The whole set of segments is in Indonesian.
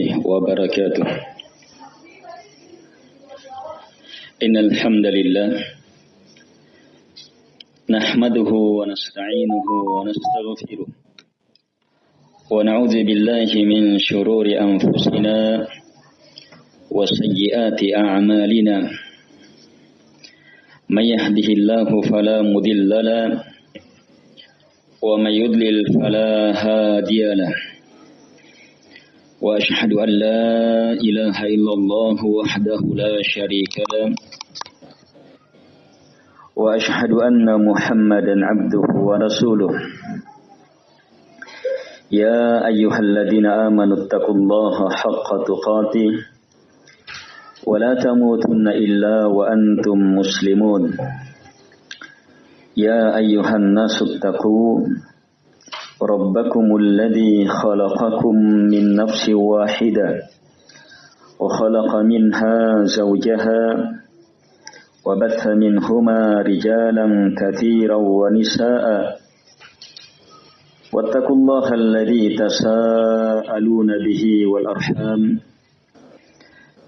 وبركاته. إن الحمد لله نحمده ونستعينه ونستغفره ونعوذ بالله من شرور أنفسنا وسيئات أعمالنا. من يهده الله فلا مضل له ومن يضلل فلا هادي له. وأشهد أن لا إله إلا الله وحده لا شريك له. وأشهد أن محمدا عبده ورسوله. يا أيها الذين آمنوا اتقوا الله حق تقاته. ولا تموتن إلا وأنتم مسلمون. يا أيها الناس اتقوا. ربكم الذي خلقكم من نفس واحدة وخلق منها زوجها وبث منهما رجالا كثيرا ونساء. واتقوا الله الذي تساءلون به والأرحام.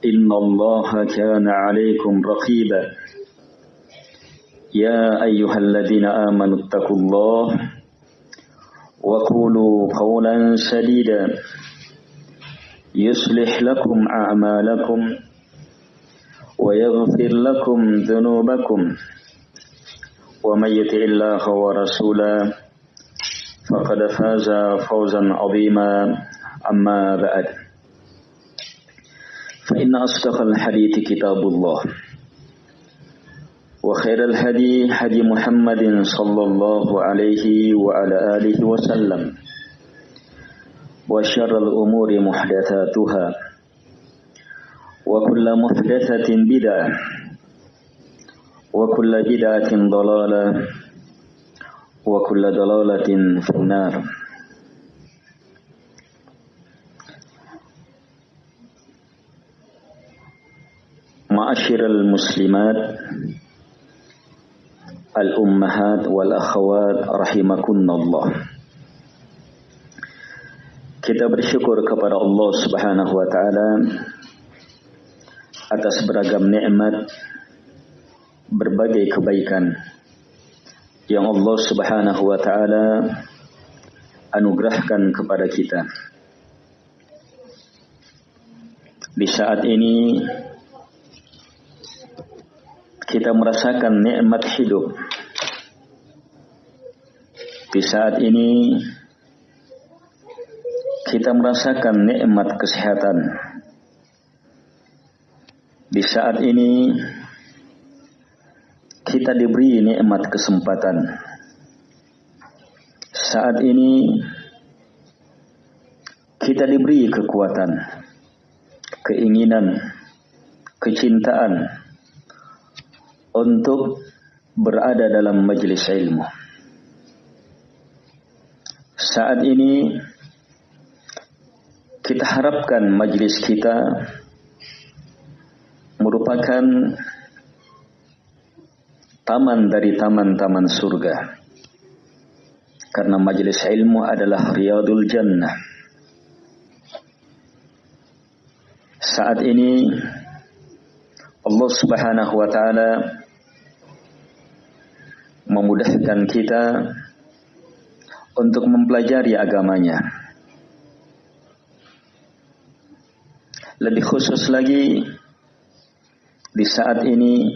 إن الله كان عليكم رقيبا. يا أيها الذين آمنوا اتقوا الله وقولوا قولا سديدا. يصلح لكم أعمالكم ويغفر لكم ذنوبكم. ومن يطع الله ورسوله فقد فاز فوزا عظيما. أما بعد فإن أصدق الحديث كتاب الله. وخير الهدي هدي محمد صلى الله عليه وعلى آله وسلم. وشر الأمور محدثاتها. وكل محدثة بدعة. وكل بدعة ضلالة. وكل ضلالة في النار. معاشر المسلمات al-ummahat wal akhawat rahimakunallah. Kita bersyukur kepada Allah Subhanahu wa taala atas beragam nikmat berbagai kebaikan yang Allah Subhanahu wa taala anugerahkan kepada kita. Di saat ini kita merasakan nikmat hidup. Di saat ini kita merasakan nikmat kesehatan. Di saat ini kita diberi nikmat kesempatan. Saat ini kita diberi kekuatan, keinginan, kecintaan, untuk berada dalam majelis ilmu. Saat ini kita harapkan majelis kita merupakan taman dari taman-taman surga. Karena majelis ilmu adalah riyadul jannah. Saat ini Allah Subhanahu wa taala memudahkan kita untuk mempelajari agamanya. Lebih khusus lagi di saat ini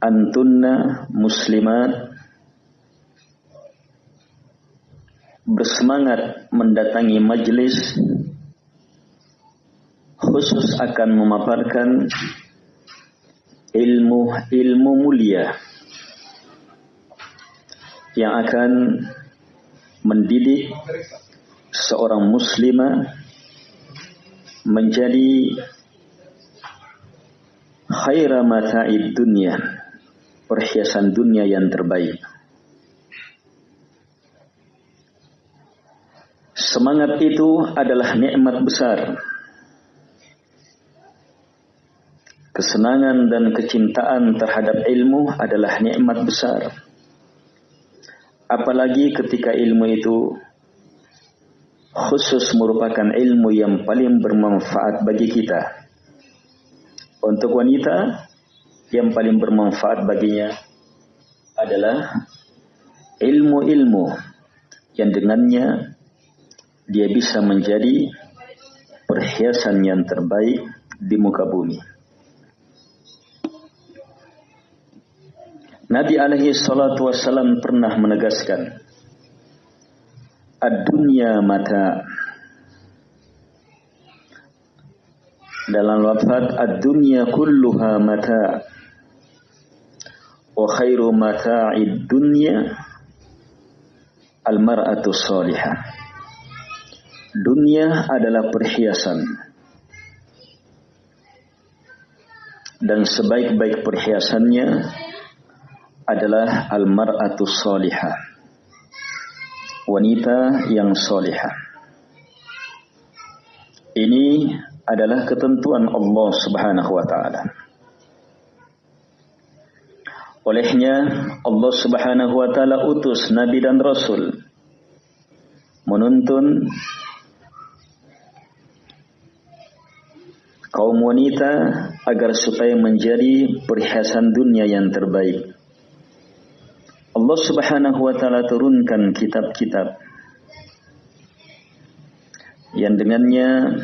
antunna muslimat bersemangat mendatangi majlis khusus akan memaparkan ilmu ilmu mulia yang akan mendidik seorang muslimah menjadi khaira mata'id dunia perhiasan dunia yang terbaik. Semangat itu adalah nikmat besar Kesenangan dan kecintaan terhadap ilmu adalah nikmat besar. Apalagi ketika ilmu itu khusus merupakan ilmu yang paling bermanfaat bagi kita. Untuk wanita yang paling bermanfaat baginya adalah ilmu-ilmu yang dengannya dia bisa menjadi perhiasan yang terbaik di muka bumi. Nabi alaihi salatu wassalam pernah menegaskan Ad-dunya mata Dalam lafaz ad-dunya kulluha mata wa khairu mata'id dunya al-mar'atu salihah. Dunia adalah perhiasan. Dan sebaik-baik perhiasannya adalah al-mar'atu salihah. Wanita yang salihah. Ini adalah ketentuan Allah Subhanahu wa taala. Olehnya Allah Subhanahu wa taala utus nabi dan rasul menuntun kaum wanita agar supaya menjadi perhiasan dunia yang terbaik. Allah Subhanahu wa taala turunkan kitab-kitab yang dengannya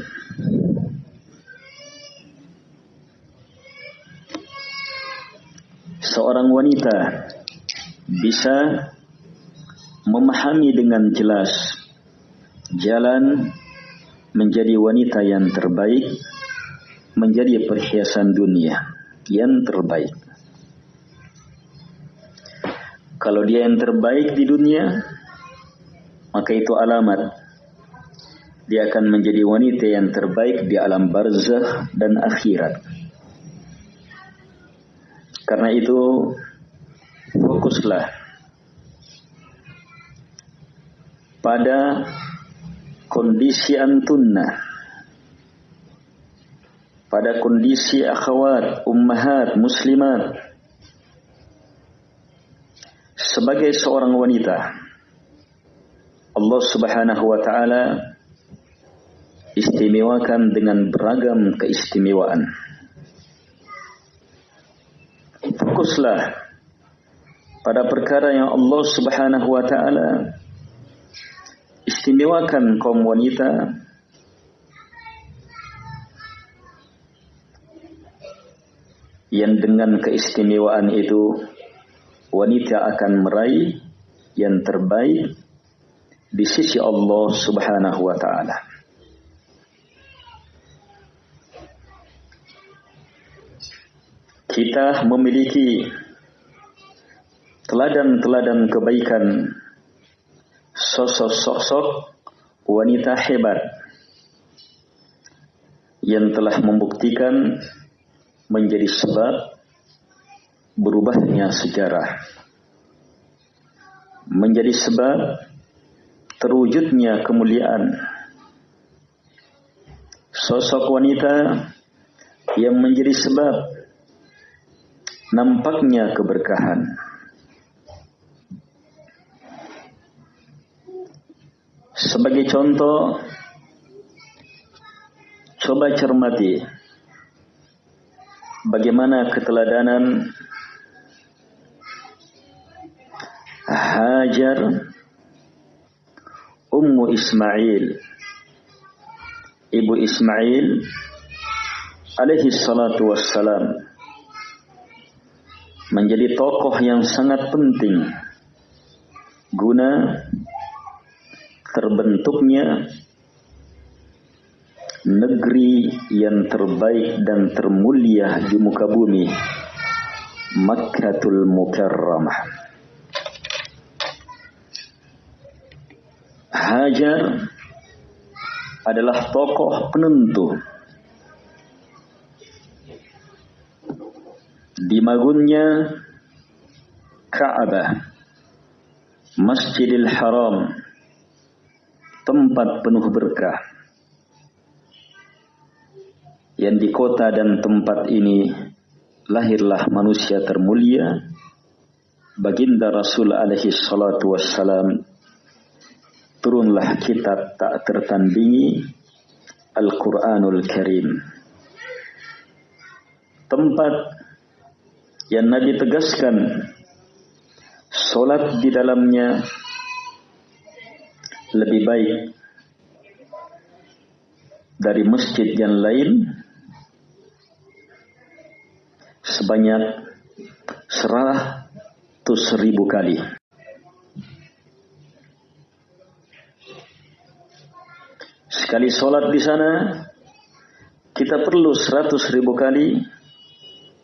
seorang wanita bisa memahami dengan jelas jalan menjadi wanita yang terbaik, menjadi perhiasan dunia yang terbaik. Kalau dia yang terbaik di dunia, maka itu alamat dia akan menjadi wanita yang terbaik di alam barzah dan akhirat. Karena itu fokuslah pada kondisi antunna pada kondisi akhwat, ummahat, muslimat sebagai seorang wanita Allah Subhanahu wa taala istimewakan dengan beragam keistimewaan. Fokuslah pada perkara yang Allah Subhanahu wa taala istimewakan kaum wanita. Yang dengan keistimewaan itu wanita akan meraih yang terbaik di sisi Allah Subhanahu wa taala. kita memiliki teladan-teladan kebaikan sosok-sosok wanita hebat yang telah membuktikan menjadi sebab berubahnya sejarah menjadi sebab terwujudnya kemuliaan sosok wanita yang menjadi sebab nampaknya keberkahan. Sebagai contoh, coba cermati bagaimana keteladanan Hajar Ummu Ismail Ibu Ismail alaihi salatu wassalam menjadi tokoh yang sangat penting guna terbentuknya negeri yang terbaik dan termulia di muka bumi Makkatul Mukarramah Hajar adalah tokoh penentu di magunnya Ka'bah Masjidil Haram tempat penuh berkah. Yang di kota dan tempat ini lahirlah manusia termulia baginda Rasul alaihi salatu wassalam turunlah kitab tak tertandingi Al-Quranul Karim. Tempat yang Nabi tegaskan solat di dalamnya lebih baik dari masjid yang lain sebanyak seratus ribu kali. Sekali sholat di sana, kita perlu seratus ribu kali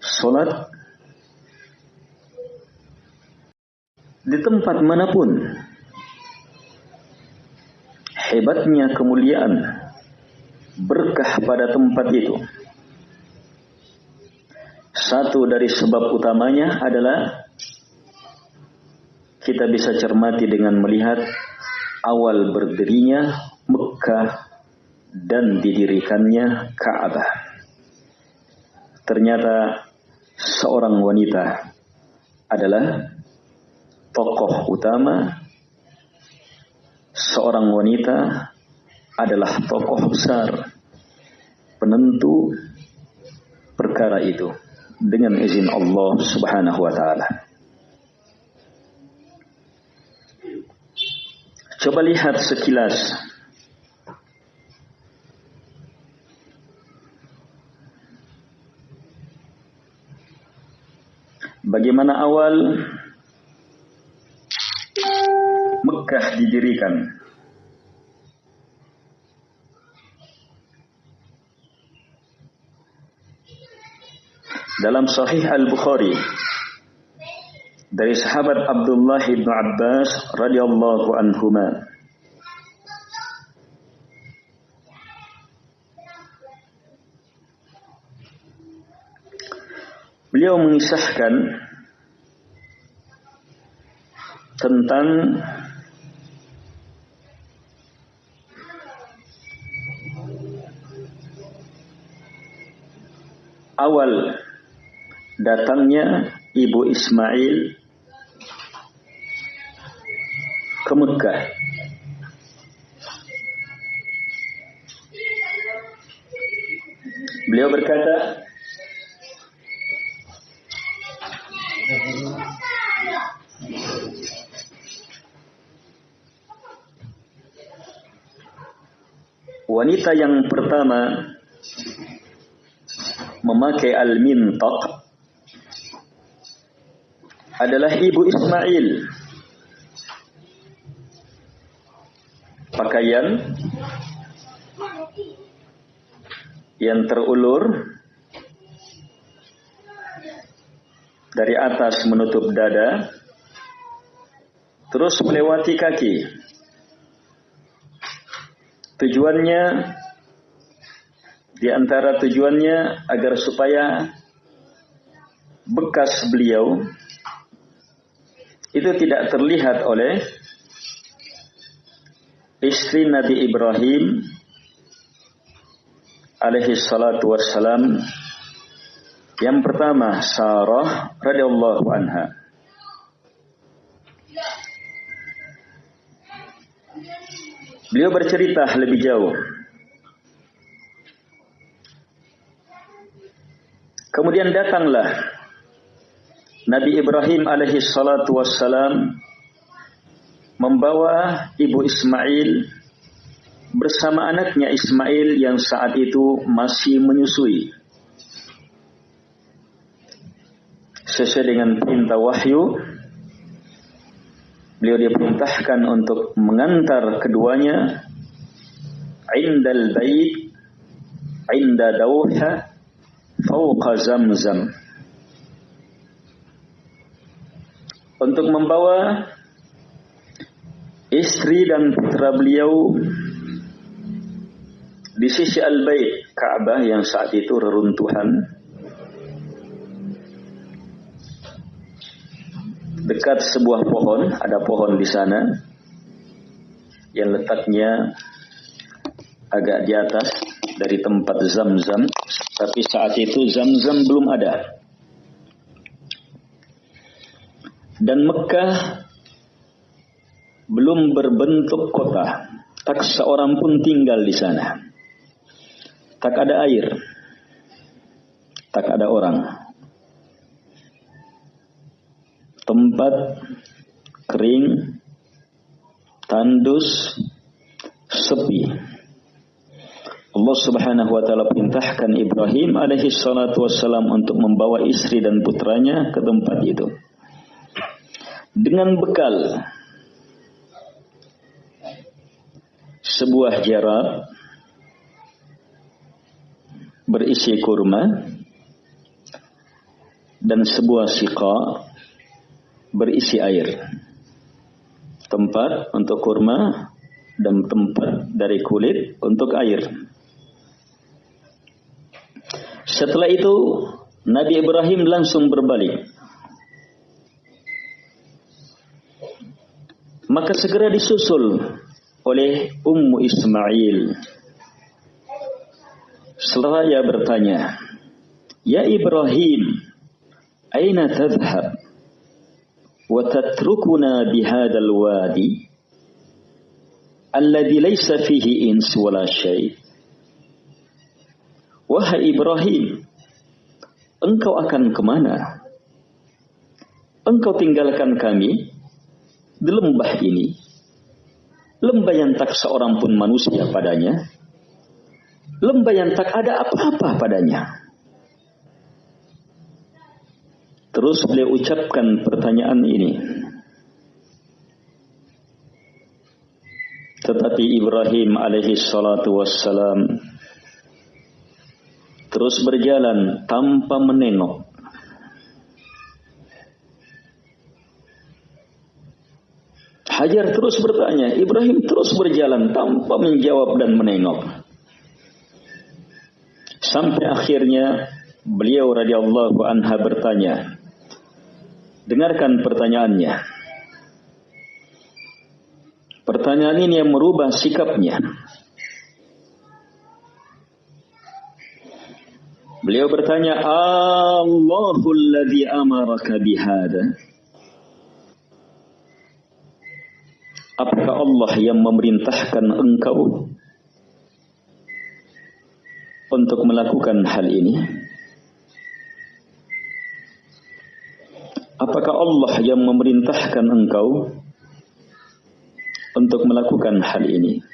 sholat di tempat mana pun. Hebatnya kemuliaan berkah pada tempat itu. Satu dari sebab utamanya adalah kita bisa cermati dengan melihat awal berdirinya Mekah dan didirikannya Ka'bah. Ternyata seorang wanita adalah tokoh utama. Seorang wanita adalah tokoh besar penentu perkara itu dengan izin Allah Subhanahu wa taala. Coba lihat sekilas Bagaimana awal Mekah didirikan? dalam Sahih Al-Bukhari dari sahabat Abdullah bin Abbas radhiyallahu anhuma Beliau mengisahkan tentang awal datangnya Ibu Ismail ke Mekah. Beliau berkata, wanita yang pertama memakai al-mintaq adalah ibu Ismail. Pakaian yang terulur dari atas menutup dada terus melewati kaki. Tujuannya di antara tujuannya agar supaya bekas beliau itu tidak terlihat oleh istri Nabi Ibrahim alaihi salatu wassalam. Yang pertama Sarah radhiyallahu anha Beliau bercerita lebih jauh Kemudian datanglah Nabi Ibrahim alaihi salatu wassalam membawa ibu Ismail bersama anaknya Ismail yang saat itu masih menyusui. Sesuai dengan perintah wahyu, beliau diperintahkan untuk mengantar keduanya indal bait inda dawha fawqa zamzam. Untuk membawa istri dan putra beliau di sisi Al-Bait Ka'bah yang saat itu reruntuhan dekat sebuah pohon ada pohon di sana. Yang letaknya agak di atas dari tempat zam-zam. Tapi saat itu zam-zam belum ada. Dan Mekah belum berbentuk kota, tak seorang pun tinggal di sana. Tak ada air, tak ada orang. Tempat kering, tandus, sepi. Allah Subhanahu wa taala perintahkan Ibrahim alaihi salatu wassalam untuk membawa istri dan putranya ke tempat itu. Dengan bekal sebuah jarak berisi kurma dan sebuah sika berisi air. Tempat untuk kurma dan tempat dari kulit untuk air. Setelah itu Nabi Ibrahim langsung berbalik. Maka segera disusul oleh Ummu Ismail. Seraya bertanya, Ya Ibrahim, aina tadhhab? Tatrukuna bihadal wadi? Alladhi laysa fihi ins wala syait. Wahai Ibrahim, engkau akan ke mana? Engkau tinggalkan kami di lembah ini. Lembah yang tak seorang pun manusia padanya. Lembah yang tak ada apa-apa padanya. Terus beliau ucapkan pertanyaan ini. Tetapi Ibrahim alaihi salatu wassalam terus berjalan tanpa menengok. Hajar terus bertanya, Ibrahim terus berjalan tanpa menjawab dan menengok. Sampai akhirnya beliau radhiyallahu anha bertanya, dengarkan pertanyaannya. Pertanyaan ini yang merubah sikapnya. Beliau bertanya, Allahul ladzi amaraka bihada. Apakah Allah yang memerintahkan engkau untuk melakukan hal ini? Apakah Allah yang memerintahkan engkau untuk melakukan hal ini?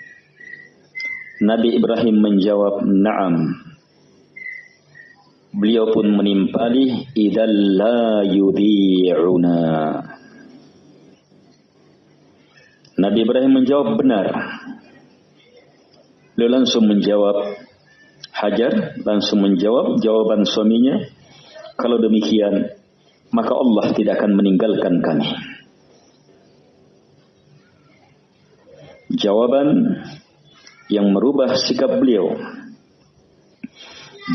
Nabi Ibrahim menjawab, "Na'am." Beliau pun menimpali idzal la yudhi'una. Nabi Ibrahim menjawab benar. Beliau langsung menjawab Hajar langsung menjawab jawaban suaminya, kalau demikian maka Allah tidak akan meninggalkan kami. Jawaban yang merubah sikap beliau.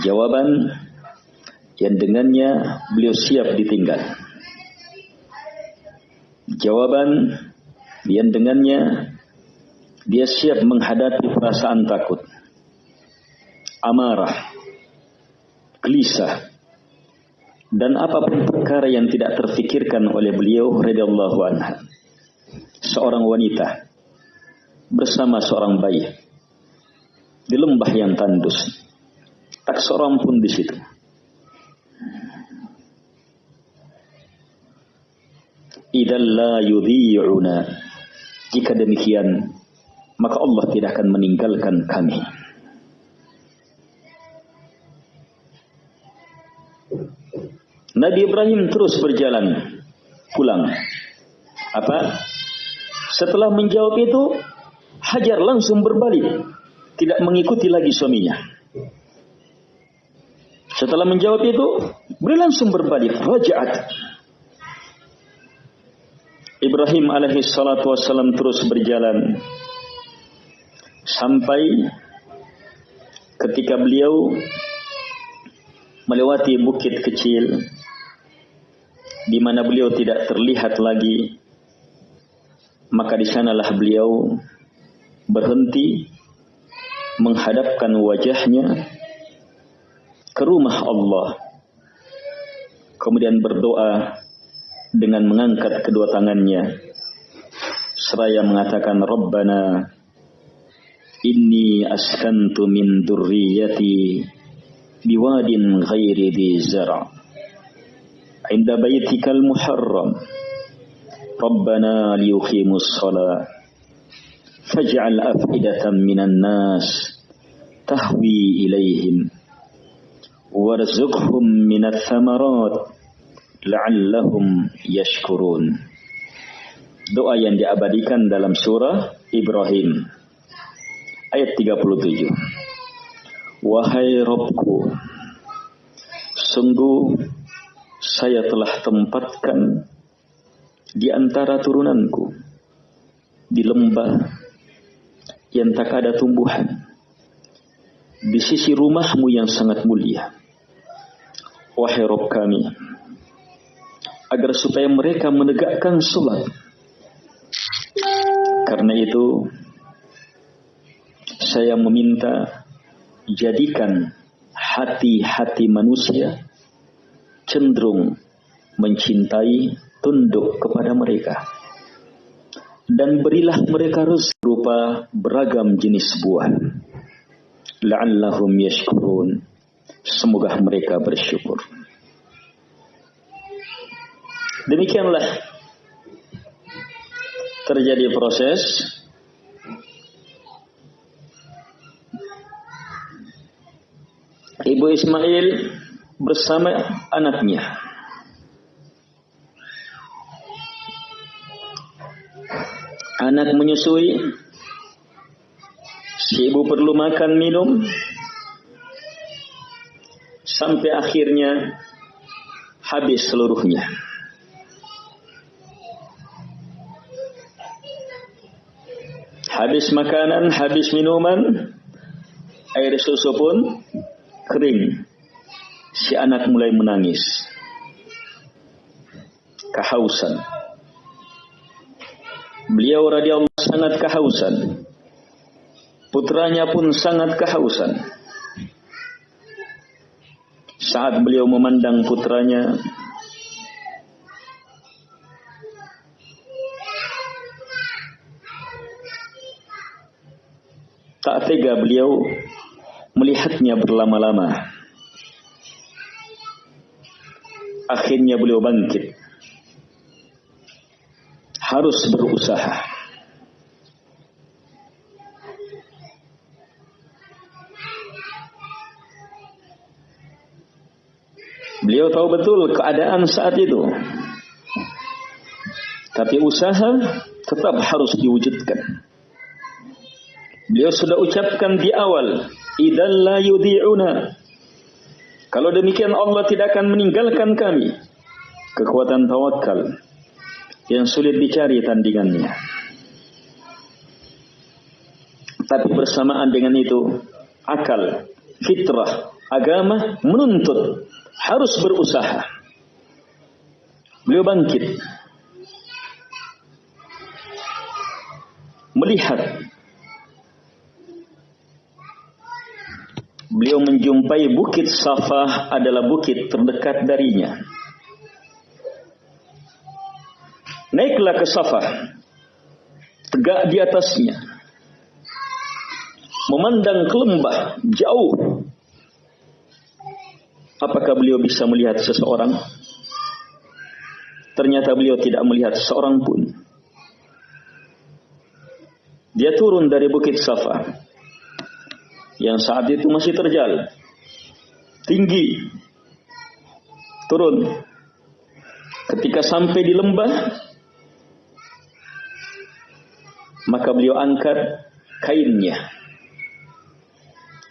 Jawaban yang dengannya beliau siap ditinggal. Jawaban yang dengannya dia siap menghadapi perasaan takut, amarah, gelisah, dan apa pun perkara yang tidak terfikirkan oleh beliau radhiyallahu anha. Seorang wanita bersama seorang bayi di lembah yang tandus. Tak seorang pun di situ. idan la yudhi'una. Jika demikian, maka Allah tidak akan meninggalkan kami. Nabi Ibrahim terus berjalan pulang. Apa? Setelah menjawab itu, Hajar langsung berbalik, tidak mengikuti lagi suaminya. Setelah menjawab itu, beliau langsung berbalik, raja'at Ibrahim alaihi salatu wassalam terus berjalan sampai ketika beliau melewati bukit kecil di mana beliau tidak terlihat lagi maka di sanalah beliau berhenti menghadapkan wajahnya ke rumah Allah kemudian berdoa dengan mengangkat kedua tangannya. Seraya mengatakan Rabbana inni askantu min durriyati biwadin ghairi di zara' inda baitikal muharram Rabbana liyuqimus salat faj'al af'idatan minan nas tahwi ilaihim warzuqhum minat thamarat la'allahum yashkurun doa yang diabadikan dalam surah Ibrahim ayat 37. Wahai Robku, sungguh saya telah tempatkan di antara turunanku di lembah yang tak ada tumbuhan di sisi rumahmu yang sangat mulia. Wahai Rob kami, agar supaya mereka menegakkan sholat karena itu saya meminta jadikan hati-hati manusia cenderung mencintai tunduk kepada mereka. Dan berilah mereka rezeki berupa beragam jenis buah. La'allahum yashkurun. Semoga mereka bersyukur. Demikianlah terjadi proses Ibu Ismail bersama anaknya. Anak menyusui, si ibu perlu makan minum, sampai akhirnya habis seluruhnya. Habis makanan, habis minuman, air susu pun kering. Si anak mulai menangis. Kehausan. Beliau radhiyallahu sangat kehausan. Putranya pun sangat kehausan. Saat beliau memandang putranya, Tak tega beliau melihatnya berlama-lama. Akhirnya beliau bangkit. Harus berusaha. Beliau tahu betul keadaan saat itu. Tapi usaha tetap harus diwujudkan. Beliau sudah ucapkan di awal, "Idzal la yudhi'una." Kalau demikian Allah tidak akan meninggalkan kami. Kekuatan tawakal yang sulit dicari tandingannya. Tapi bersamaan dengan itu, akal, fitrah, agama menuntut harus berusaha. Beliau bangkit. Melihat beliau menjumpai bukit Safa adalah bukit terdekat darinya. Naiklah ke Safa, tegak di atasnya, memandang ke lembah jauh. Apakah beliau bisa melihat seseorang? Ternyata beliau tidak melihat seorang pun. Dia turun dari bukit Safa yang saat itu masih terjal. Tinggi. Turun. Ketika sampai di lembah, maka beliau angkat kainnya.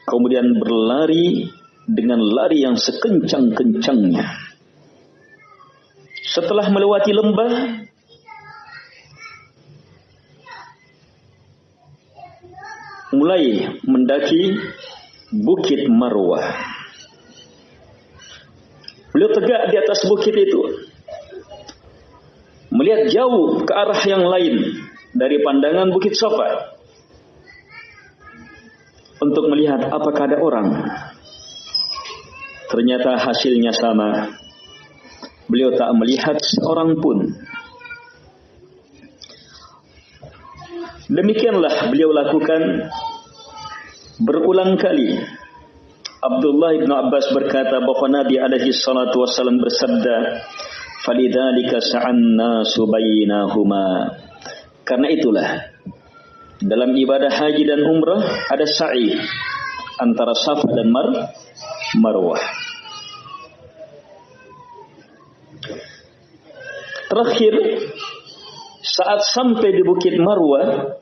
Kemudian berlari dengan lari yang sekencang-kencangnya. Setelah melewati lembah, mulai mendaki Bukit Marwah. Beliau tegak di atas bukit itu. Melihat jauh ke arah yang lain dari pandangan Bukit Safa. Untuk melihat apakah ada orang. Ternyata hasilnya sama. Beliau tak melihat seorang pun. Demikianlah beliau lakukan berulang kali. Abdullah bin Abbas berkata bahwa Nabi alaihi salatu wasallam bersabda, "Falidzalika sa'anna subainahuma." Karena itulah dalam ibadah haji dan umrah ada sa'i antara Safa dan Mar Marwah. Terakhir saat sampai di Bukit Marwah,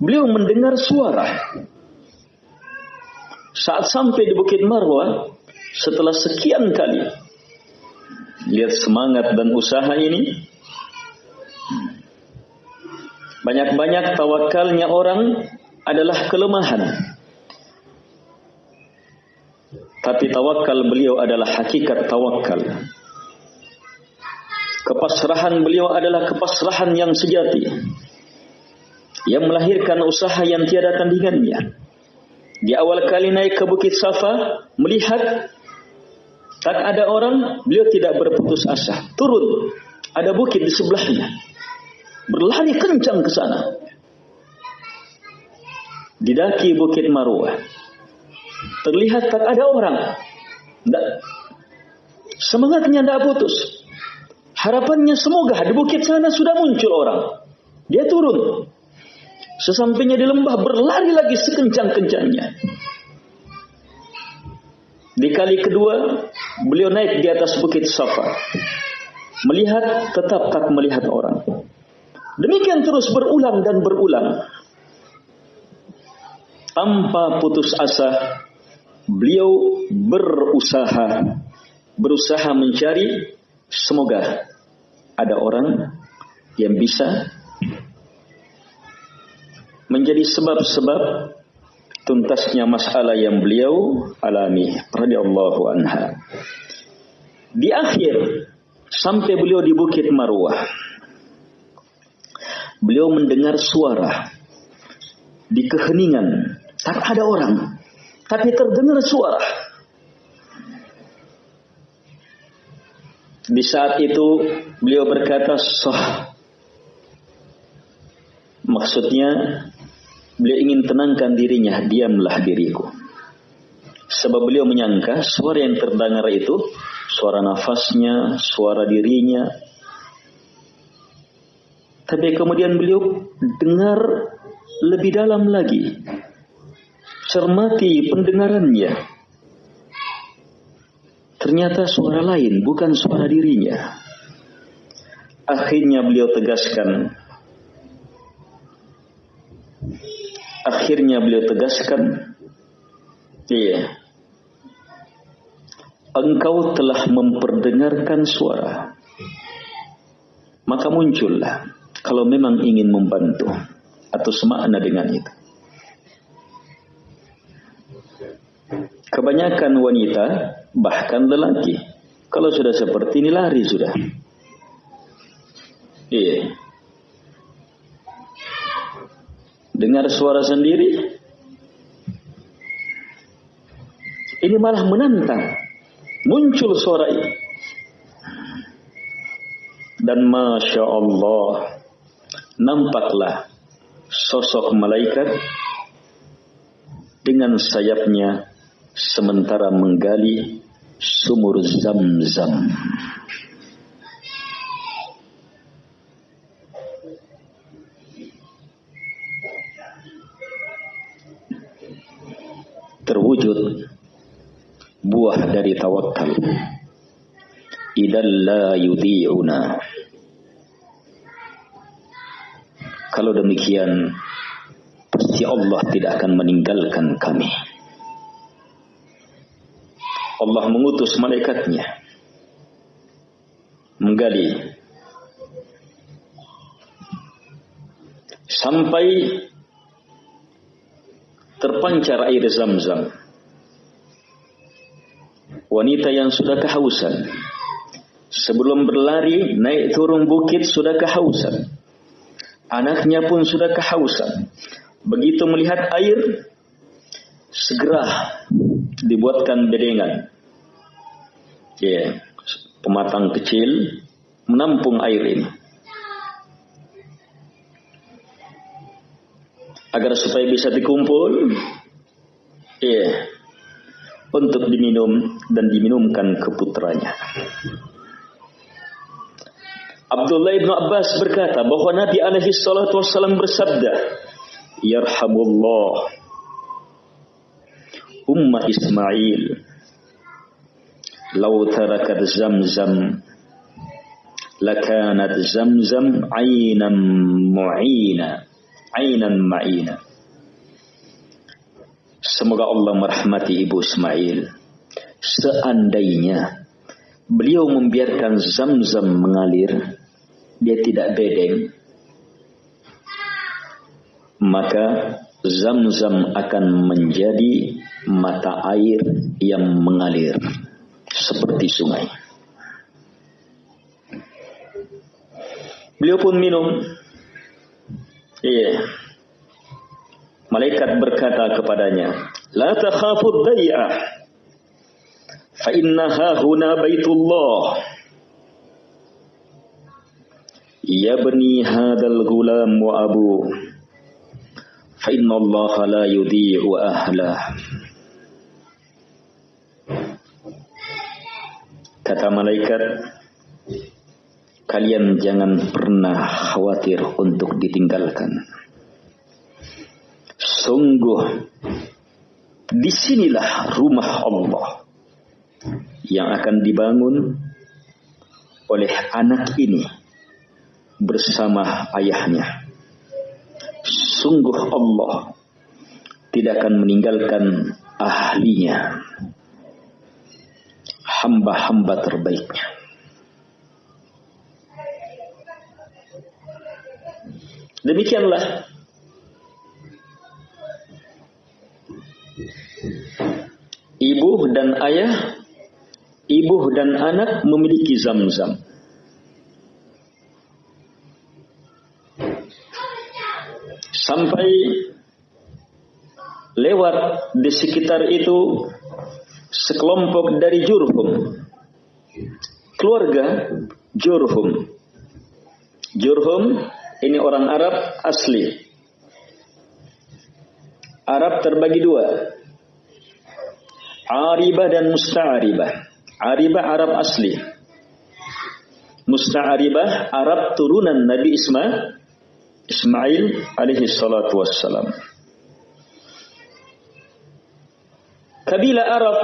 beliau mendengar suara. Saat sampai di Bukit Marwah, setelah sekian kali lihat semangat dan usaha ini, banyak-banyak tawakalnya orang adalah kelemahan. Tapi tawakal beliau adalah hakikat tawakal. Kepasrahan beliau adalah kepasrahan yang sejati. Yang melahirkan usaha yang tiada tandingannya. Di awal kali naik ke Bukit Safa, melihat tak ada orang, beliau tidak berputus asa. Turun, ada bukit di sebelahnya. Berlari kencang ke sana. Didaki Bukit Marwah. Terlihat tak ada orang. Tidak. Semangatnya tidak putus. Harapannya semoga di bukit sana sudah muncul orang. Dia turun. Sesampainya di lembah berlari lagi sekencang-kencangnya. Di kali kedua, beliau naik di atas bukit Safa. Melihat, tetap tak melihat orang. Demikian terus berulang dan berulang. Tanpa putus asa, beliau berusaha. Berusaha mencari, semoga ada orang yang bisa menjadi sebab-sebab tuntasnya masalah yang beliau alami radhiyallahu anha. Di akhir sampai beliau di Bukit Marwah. Beliau mendengar suara di keheningan, tak ada orang, tapi terdengar suara. Di saat itu beliau berkata sah. Maksudnya beliau ingin tenangkan dirinya, diamlah diriku. Sebab beliau menyangka suara yang terdengar itu suara nafasnya, suara dirinya. Tapi kemudian beliau dengar lebih dalam lagi. Cermati pendengarannya. Ternyata suara lain, bukan suara dirinya. Akhirnya beliau tegaskan. Akhirnya beliau tegaskan. Iya. Engkau telah memperdengarkan suara. Maka muncullah. Kalau memang ingin membantu. Atau semakna dengan itu. Kebanyakan wanita bahkan lelaki kalau sudah seperti ini lari sudah. Iya. Dengar suara sendiri. Ini malah menantang. Muncul suara ini. Dan Masya Allah. Nampaklah sosok malaikat dengan sayapnya sementara menggali sumur zam-zam. Dari tawakal. Idalla yudhi'una. Kalau demikian, pasti Allah tidak akan meninggalkan kami. Allah mengutus malaikatnya menggali sampai terpancar air zam-zam. Wanita yang sudah kehausan sebelum berlari naik turun bukit sudah kehausan. Anaknya pun sudah kehausan. Begitu melihat air segera dibuatkan bedengan. Ya, yeah, pematang kecil menampung air ini. agar supaya bisa dikumpul iya untuk diminum dan diminumkan ke putranya. Abdullah bin Abbas berkata bahwa Nabi alaihi salatu wassalam bersabda, "Yarhamullah ummah Ismail law tarakat Zamzam lakanat Zamzam aynan mu'ina aynan ma'ina." Semoga Allah merahmati Ibu Ismail. Seandainya beliau membiarkan zam-zam mengalir, dia tidak bedeng, maka zam-zam akan menjadi mata air yang mengalir seperti sungai. Beliau pun minum. Iya. Malaikat berkata kepadanya, "La takhafud day'ah, fa innaha huna baitullah." Ya bani hadal gulam wa abu, fa inna Allah la yudhi'u ahlah. Kata malaikat, kalian jangan pernah khawatir untuk ditinggalkan. Sungguh di sinilah rumah Allah yang akan dibangun oleh anak ini bersama ayahnya. Sungguh Allah tidak akan meninggalkan ahlinya, hamba-hamba terbaiknya. Demikianlah ibu dan ayah, ibu dan anak memiliki zam-zam. Sampai lewat di sekitar itu sekelompok dari Jurhum. Keluarga Jurhum. Jurhum ini orang Arab asli. Arab terbagi dua. Aribah dan Musta'aribah. Aribah Arab asli. Musta'aribah Arab turunan Nabi Ismail Ismail alaihi salatu wassalam. Kabilah Arab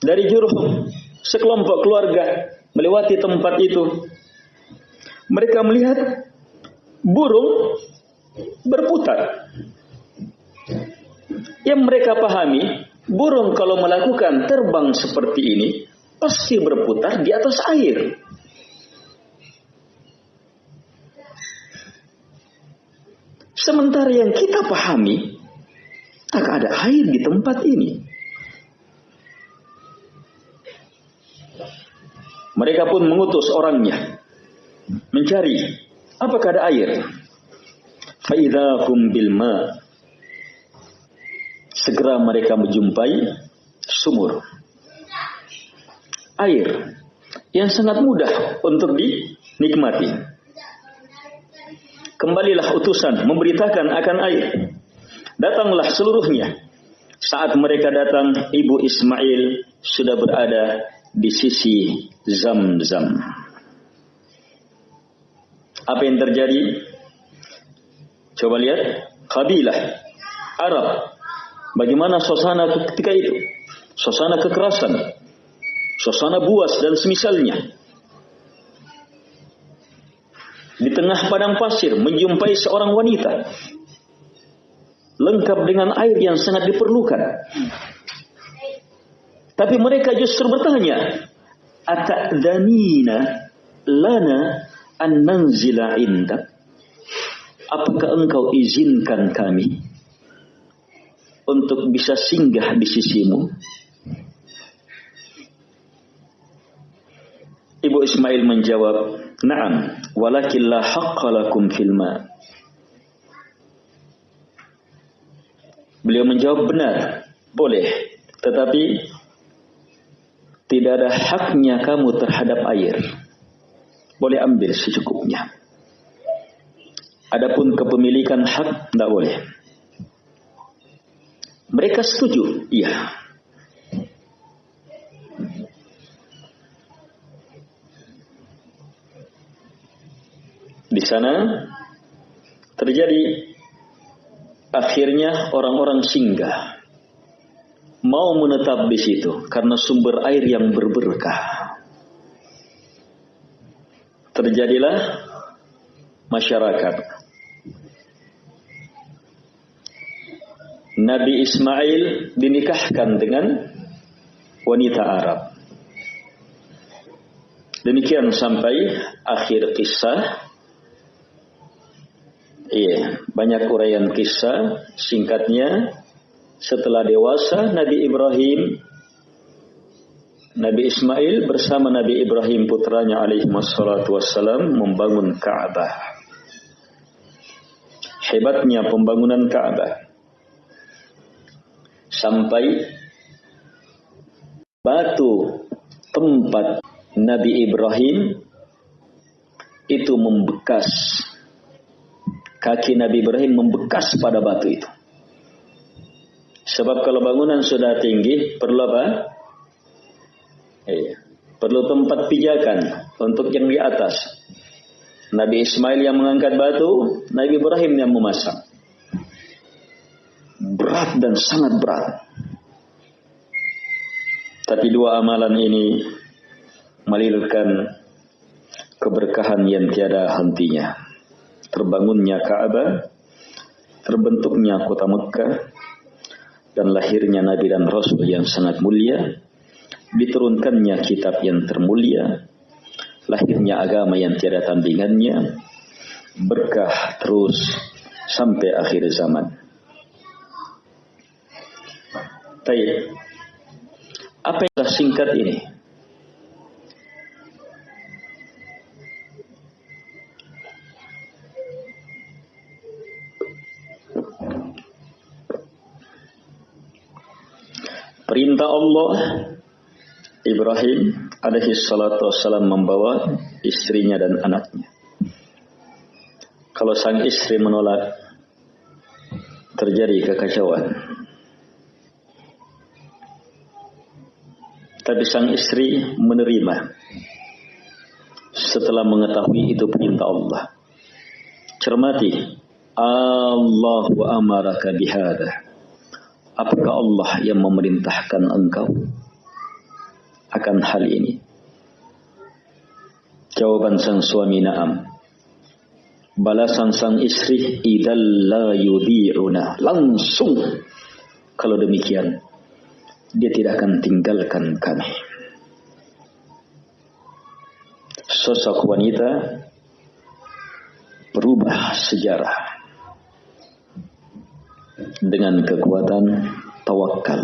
dari Jurhum, sekelompok keluarga melewati tempat itu. Mereka melihat burung berputar. Yang mereka pahami, Burung kalau melakukan terbang seperti ini pasti berputar di atas air. Sementara yang kita pahami, tak ada air di tempat ini. Mereka pun mengutus orangnya mencari apakah ada air. Faidahum bilma segera mereka menjumpai sumur air yang sangat mudah untuk dinikmati. Kembalilah utusan memberitakan akan air. Datanglah seluruhnya. Saat mereka datang, ibu Ismail sudah berada di sisi Zam-Zam. Apa yang terjadi? Coba lihat, kabilah Arab Bagaimana suasana ketika itu? Suasana kekerasan, suasana buas dan semisalnya. Di tengah padang pasir menjumpai seorang wanita lengkap dengan air yang sangat diperlukan. Tapi mereka justru bertanya, "Ata'dhanina lana an nanzila indak?" Apakah engkau izinkan kami untuk bisa singgah di sisimu. Ibu Ismail menjawab, "Na'am, walakin la haqqa lakum fil ma." Beliau menjawab, "Benar, boleh, tetapi tidak ada haknya kamu terhadap air. Boleh ambil secukupnya. Adapun kepemilikan hak tidak boleh." Mereka setuju, iya. Di sana terjadi akhirnya orang-orang singgah mau menetap di situ karena sumber air yang berberkah. Terjadilah masyarakat. Nabi Ismail dinikahkan dengan wanita Arab. Demikian sampai akhir kisah Iya, banyak uraian kisah. Singkatnya, setelah dewasa Nabi Ibrahim Nabi Ismail bersama Nabi Ibrahim putranya alaihi wassalam membangun Ka'bah. Hebatnya pembangunan Ka'bah. Sampai batu tempat Nabi Ibrahim itu membekas kaki Nabi Ibrahim membekas pada batu itu. Sebab kalau bangunan sudah tinggi, perlu apa? Iya. Perlu tempat pijakan untuk yang di atas. Nabi Ismail yang mengangkat batu, Nabi Ibrahim yang memasang. Berat dan sangat berat. Tapi dua amalan ini melahirkan keberkahan yang tiada hentinya terbangunnya Ka'bah, terbentuknya kota Mekah, dan lahirnya Nabi dan Rasul yang sangat mulia, diturunkannya kitab yang termulia, lahirnya agama yang tiada tandingannya, berkah terus sampai akhir zaman. Baik. Apa yang singkat ini? Perintah Allah Ibrahim alaihi salatu wassalam membawa istrinya dan anaknya. Kalau sang istri menolak terjadi kekacauan. Tapi sang istri menerima setelah mengetahui itu perintah Allah. Cermati, Allahu amaraka bihada. Apakah Allah yang memerintahkan engkau akan hal ini? Jawaban sang suami na'am. Balasan sang istri idal la yudhi'una. Langsung kalau demikian dia tidak akan tinggalkan kami. Sosok wanita berubah sejarah dengan kekuatan tawakal,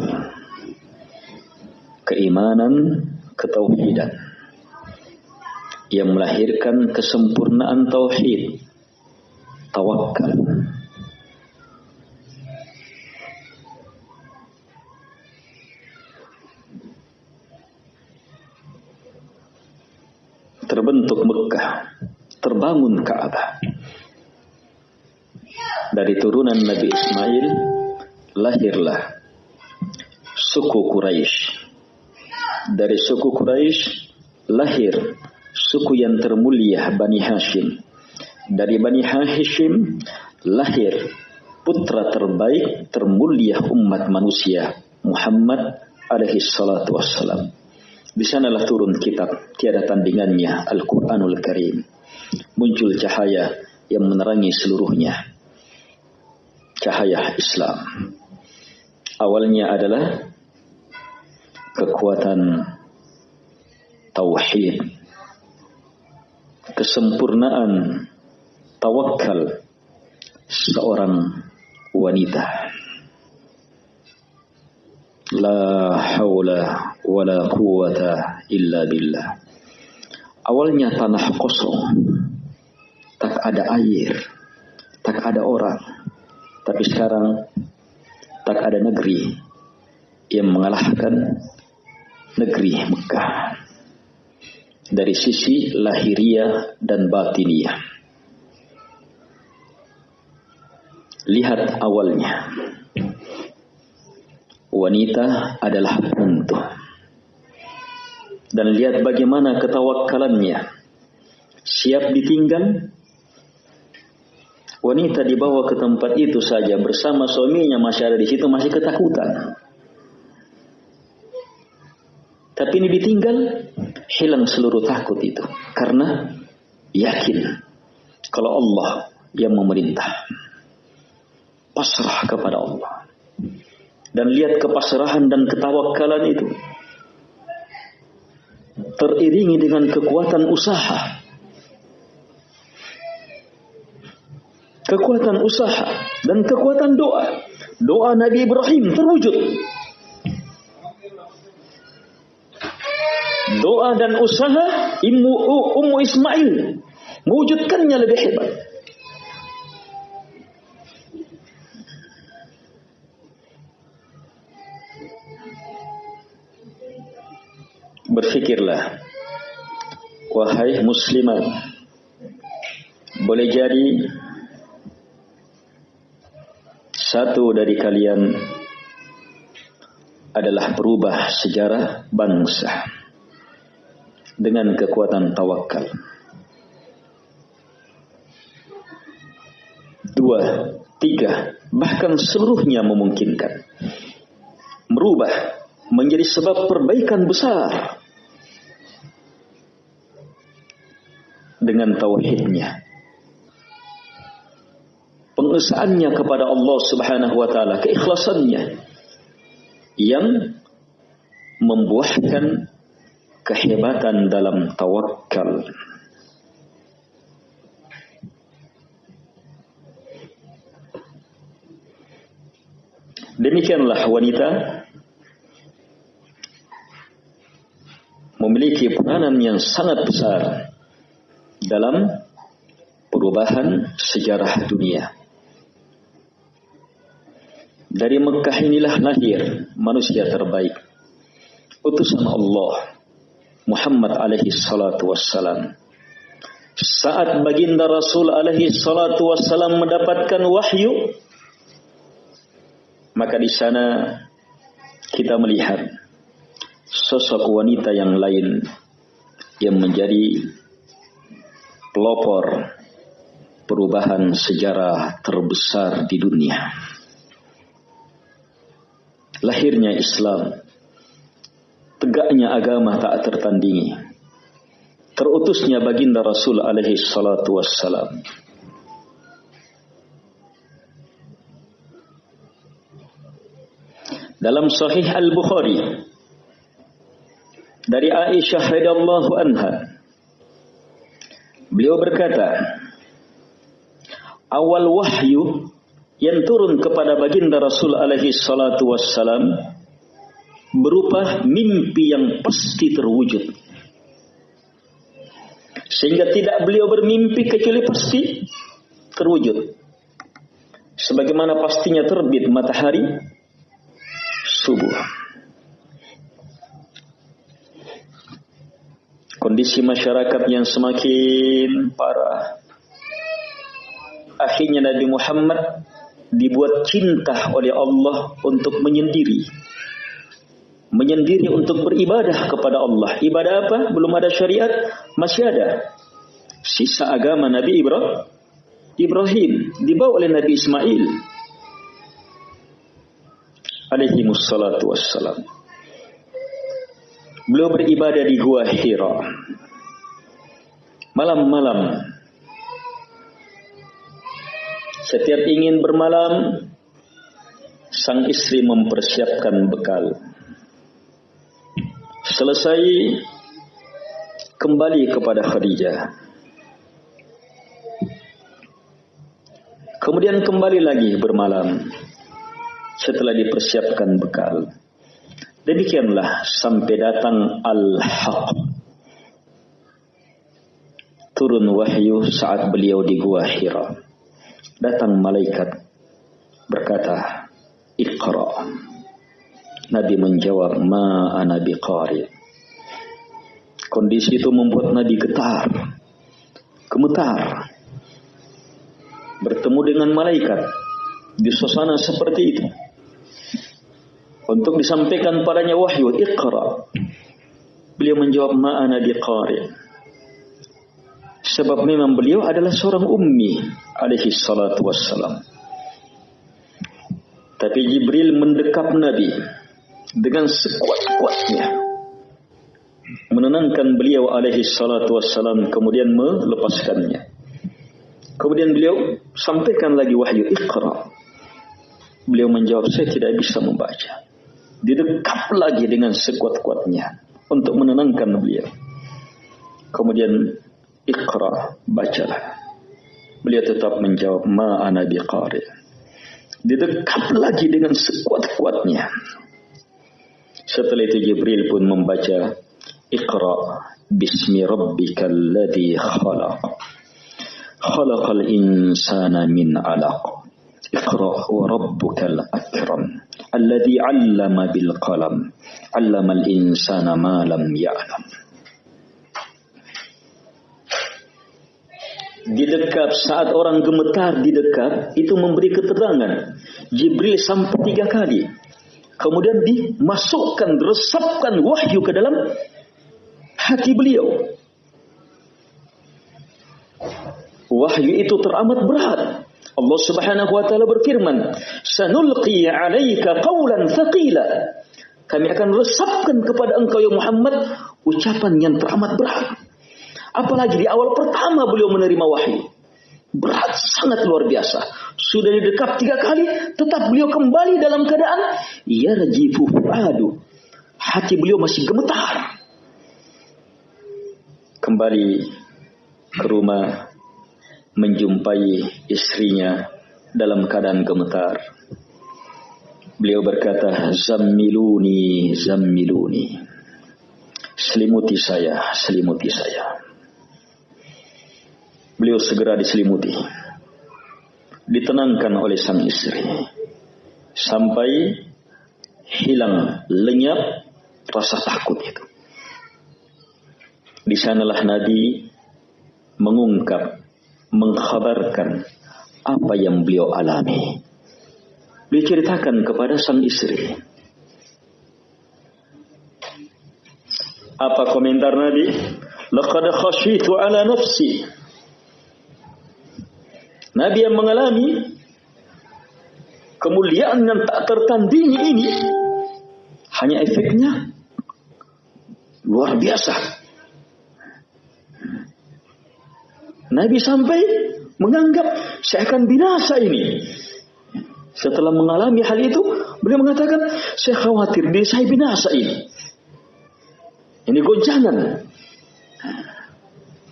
keimanan, ketauhidan yang melahirkan kesempurnaan tauhid, tawakal. Terbentuk Mekah, terbangun Ka'bah dari turunan Nabi Ismail lahirlah suku Quraisy. Dari suku Quraisy lahir suku yang termulia Bani Hashim. Dari Bani Hashim lahir putra terbaik termulia umat manusia Muhammad alaihi salatu wassalam. Di sanalah turun kitab tiada tandingannya Al-Quranul Karim. Muncul cahaya yang menerangi seluruhnya cahaya Islam. Awalnya adalah kekuatan tauhid, kesempurnaan tawakal seorang wanita. La haula wala quwata illa billah. Awalnya tanah kosong, tak ada air, tak ada orang tapi sekarang tak ada negeri yang mengalahkan negeri Mekah dari sisi lahiriah dan batiniah. Lihat awalnya. Wanita adalah penentu. Dan lihat bagaimana ketawakalannya. Siap ditinggal. Wanita dibawa ke tempat itu saja bersama suaminya masih ada di situ masih ketakutan. Tapi ini ditinggal, hilang seluruh takut itu. Karena yakin kalau Allah yang memerintah. Pasrah kepada Allah. Dan lihat kepasrahan dan ketawakalan itu. Teriringi dengan kekuatan usaha. Kekuatan usaha dan kekuatan doa. Doa Nabi Ibrahim terwujud. doa dan usaha Ummu, Ismail mewujudkannya lebih hebat. Berfikirlah, wahai muslimat, boleh jadi satu dari kalian adalah berubah sejarah bangsa dengan kekuatan tawakal. Dua, tiga, bahkan seluruhnya memungkinkan. Merubah menjadi sebab perbaikan besar. Dengan tauhidnya. Pengesahannya kepada Allah subhanahu wa ta'ala. Keikhlasannya. Yang membuahkan kehebatan dalam tawakal. Demikianlah wanita memiliki peranan yang sangat besar dalam perubahan sejarah dunia. Dari Mekah inilah lahir manusia terbaik. Utusan Allah Muhammad alaihi salatu wassalam. Saat baginda Rasul alaihi salatu wassalam mendapatkan wahyu, maka di sana kita melihat sosok wanita yang lain yang menjadi pelopor perubahan sejarah terbesar di dunia. Lahirnya Islam tegaknya agama tak tertandingi. Terutusnya baginda Rasul alaihi salatu wassalam. Dalam sahih Al-Bukhari dari Aisyah radhiyallahu anha beliau berkata awal wahyu yang turun kepada baginda Rasul alaihi salatu wassalam berupa mimpi yang pasti terwujud. Sehingga tidak beliau bermimpi kecuali pasti terwujud. Sebagaimana pastinya terbit matahari subuh. Kondisi masyarakat yang semakin parah. Akhirnya Nabi Muhammad dibuat cinta oleh Allah untuk menyendiri menyendiri untuk beribadah kepada Allah. Ibadah apa? Belum ada syariat, masih ada. Sisa agama Nabi Ibrahim, Ibrahim dibawa oleh Nabi Ismail. Alaihi mussalatu wassalam. Beliau beribadah di Gua Hira. Malam-malam. Setiap ingin bermalam, sang istri mempersiapkan bekal Selesai kembali kepada Khadijah. Kemudian kembali lagi bermalam setelah dipersiapkan bekal. Demikianlah sampai datang Al-Haq. Turun wahyu saat beliau di Gua Hira. Datang malaikat berkata, Iqra' Nabi menjawab, "Ma ana biqari." Kondisi itu membuat Nabi getar, gemetar. Bertemu dengan malaikat di suasana seperti itu. Untuk disampaikan padanya wahyu Iqra. Beliau menjawab ma'ana biqari. Sebab memang beliau adalah seorang ummi alaihi salatu wassalam. Tapi Jibril mendekap Nabi dengan sekuat-kuatnya menenangkan beliau alaihi salatu wassalam kemudian melepaskannya. Kemudian beliau sampaikan lagi wahyu Iqra. Beliau menjawab saya tidak bisa membaca. didekap lagi dengan sekuat-kuatnya untuk menenangkan beliau. Kemudian Iqra, bacalah. Beliau tetap menjawab, Ma ana biqari. Didekap lagi dengan sekuat-kuatnya. Setelah itu Jibril pun membaca, Iqra, Bismi Rabbika alladhi khalaq. Khalaqal insana min alaq. Iqra wa rabbukal akram alladhi 'allama bil qalam 'allamal insana ma lam ya'lam didekap saat orang gemetar di dekat itu memberi keterangan. Jibril sampai tiga kali. Kemudian dimasukkan resapkan wahyu ke dalam hati beliau. Wahyu itu teramat berat. Allah Subhanahu wa taala berfirman, "Sanulqi 'alaika qawlan thaqila." Kami akan resapkan kepada engkau ya Muhammad ucapan yang teramat berat. Apalagi di awal pertama beliau menerima wahyu. Berat sangat luar biasa. Sudah didekap tiga kali, tetap beliau kembali dalam keadaan yarjifu fuadu. Hati beliau masih gemetar. Kembali ke rumah menjumpai istrinya dalam keadaan gemetar. Beliau berkata, Zammiluni, Zammiluni. Selimuti saya, selimuti saya. Beliau segera diselimuti. Ditenangkan oleh sang istri. Sampai hilang lenyap rasa takut itu. Di sanalah Nabi mengungkap mengkhabarkan apa yang beliau alami. Beliau ceritakan kepada sang istri. Apa komentar Nabi? Laqad khashitu ala nafsi. Nabi yang mengalami kemuliaan yang tak tertandingi ini hanya efeknya luar biasa. Nabi sampai menganggap saya akan binasa ini. Setelah mengalami hal itu, beliau mengatakan, saya khawatir diri saya binasa ini. Ini goncangan.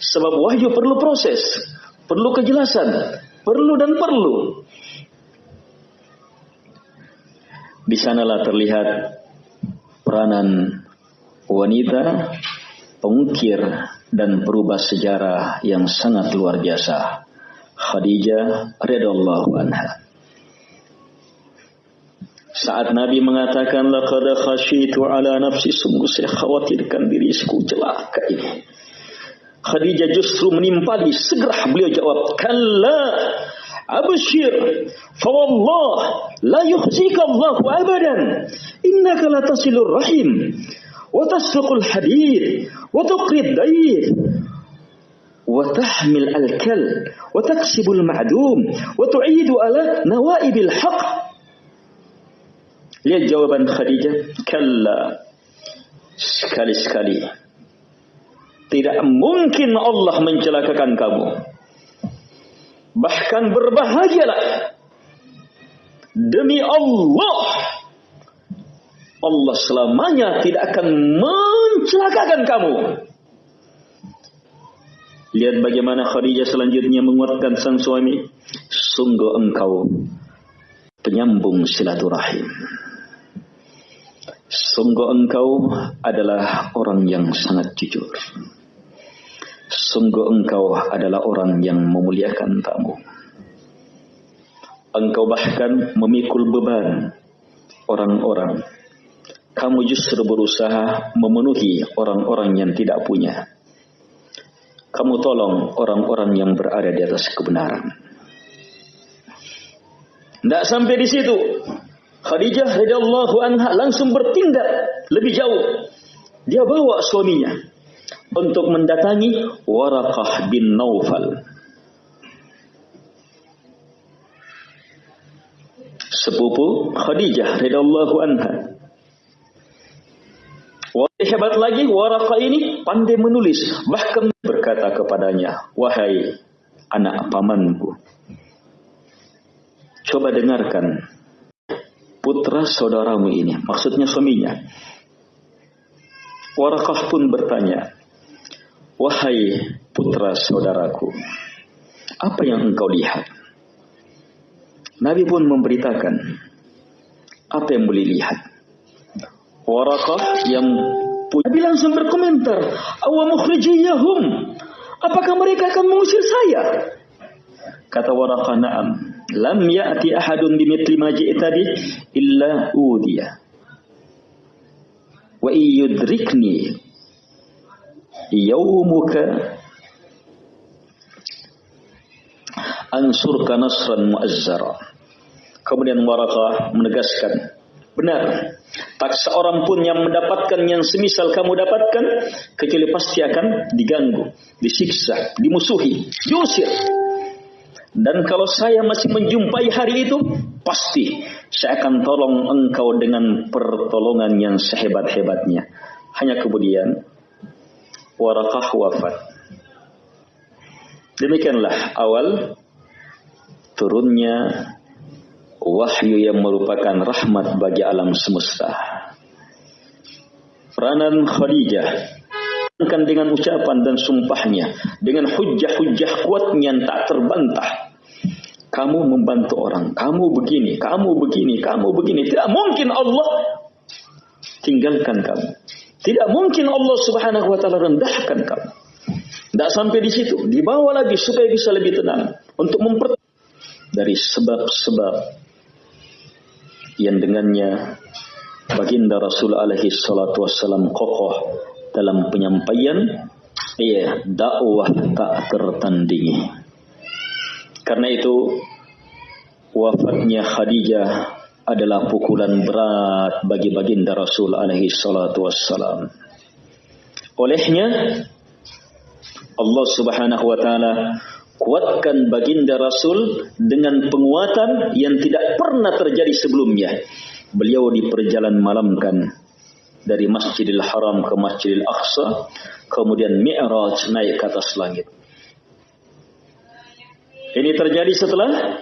Sebab wahyu perlu proses, perlu kejelasan, perlu dan perlu. Di sanalah terlihat peranan wanita pengukir dan perubah sejarah yang sangat luar biasa. Khadijah radhiyallahu anha. Saat Nabi mengatakan laqad khashitu ala nafsi sungguh saya khawatirkan diriku celaka ini. Khadijah justru menimpali segera beliau jawab kalla abshir fa wallah la yukhzika Allah abadan innaka la tasilur rahim wa tasfiqul hadid wa tuqri وتحمل الكل وتكسب المعدوم وتعيد على نوائب الحق Lihat jawaban Khadijah. Kalla. Sekali-sekali. Tidak mungkin Allah mencelakakan kamu. Bahkan berbahagialah. Demi Allah Allah selamanya tidak akan mencelakakan kamu. Lihat bagaimana Khadijah selanjutnya menguatkan sang suami. Sungguh engkau penyambung silaturahim. Sungguh engkau adalah orang yang sangat jujur. Sungguh engkau adalah orang yang memuliakan tamu. Engkau bahkan memikul beban orang-orang kamu justru berusaha memenuhi orang-orang yang tidak punya. Kamu tolong orang-orang yang berada di atas kebenaran. Tidak sampai di situ. Khadijah radhiyallahu anha langsung bertindak lebih jauh. Dia bawa suaminya untuk mendatangi Warakah bin Naufal. Sepupu Khadijah radhiyallahu anha. Wahai hebat lagi, Warakah ini pandai menulis. Bahkan berkata kepadanya, Wahai anak pamanku, coba dengarkan putra saudaramu ini, maksudnya suaminya. Warakah pun bertanya, Wahai putra saudaraku, apa yang engkau lihat? Nabi pun memberitakan apa yang boleh lihat. Warakah yang Nabi langsung berkomentar, Awa mukhrijiyahum. Apakah mereka akan mengusir saya? Kata Warakah, na'am. Lam ya'ti ahadun bimithli ma ji'ta bi illa udiya. Wa iyudrikni yawmuka ansurka nasran muazzara. Kemudian Warakah menegaskan, benar, tak seorang pun yang mendapatkan yang semisal kamu dapatkan, kecuali pasti akan diganggu, disiksa, dimusuhi, diusir. Dan kalau saya masih menjumpai hari itu, pasti saya akan tolong engkau dengan pertolongan yang sehebat-hebatnya. Hanya kemudian Warakah wafat. Demikianlah awal turunnya wahyu yang merupakan rahmat bagi alam semesta. Peranan Khadijah. Kan dengan ucapan dan sumpahnya dengan hujah-hujah kuatnya yang tak terbantah. Kamu membantu orang kamu begini kamu begini kamu begini. Tidak mungkin Allah tinggalkan kamu. Tidak mungkin Allah Subhanahu wa taala rendahkan kamu. Tidak sampai di situ. Dibawa lagi supaya bisa lebih tenang untuk memper dari sebab-sebab yang dengannya baginda Rasul alaihi salatu wassalam kokoh dalam penyampaian iya dakwah tak tertandingi. Karena itu wafatnya Khadijah adalah pukulan berat bagi baginda Rasul alaihi salatu wassalam. Olehnya Allah Subhanahu wa taala kuatkan baginda Rasul dengan penguatan yang tidak pernah terjadi sebelumnya. Beliau di perjalanan malamkan dari Masjidil Haram ke Masjidil Aqsa, kemudian Mi'raj naik ke atas langit. Ini terjadi setelah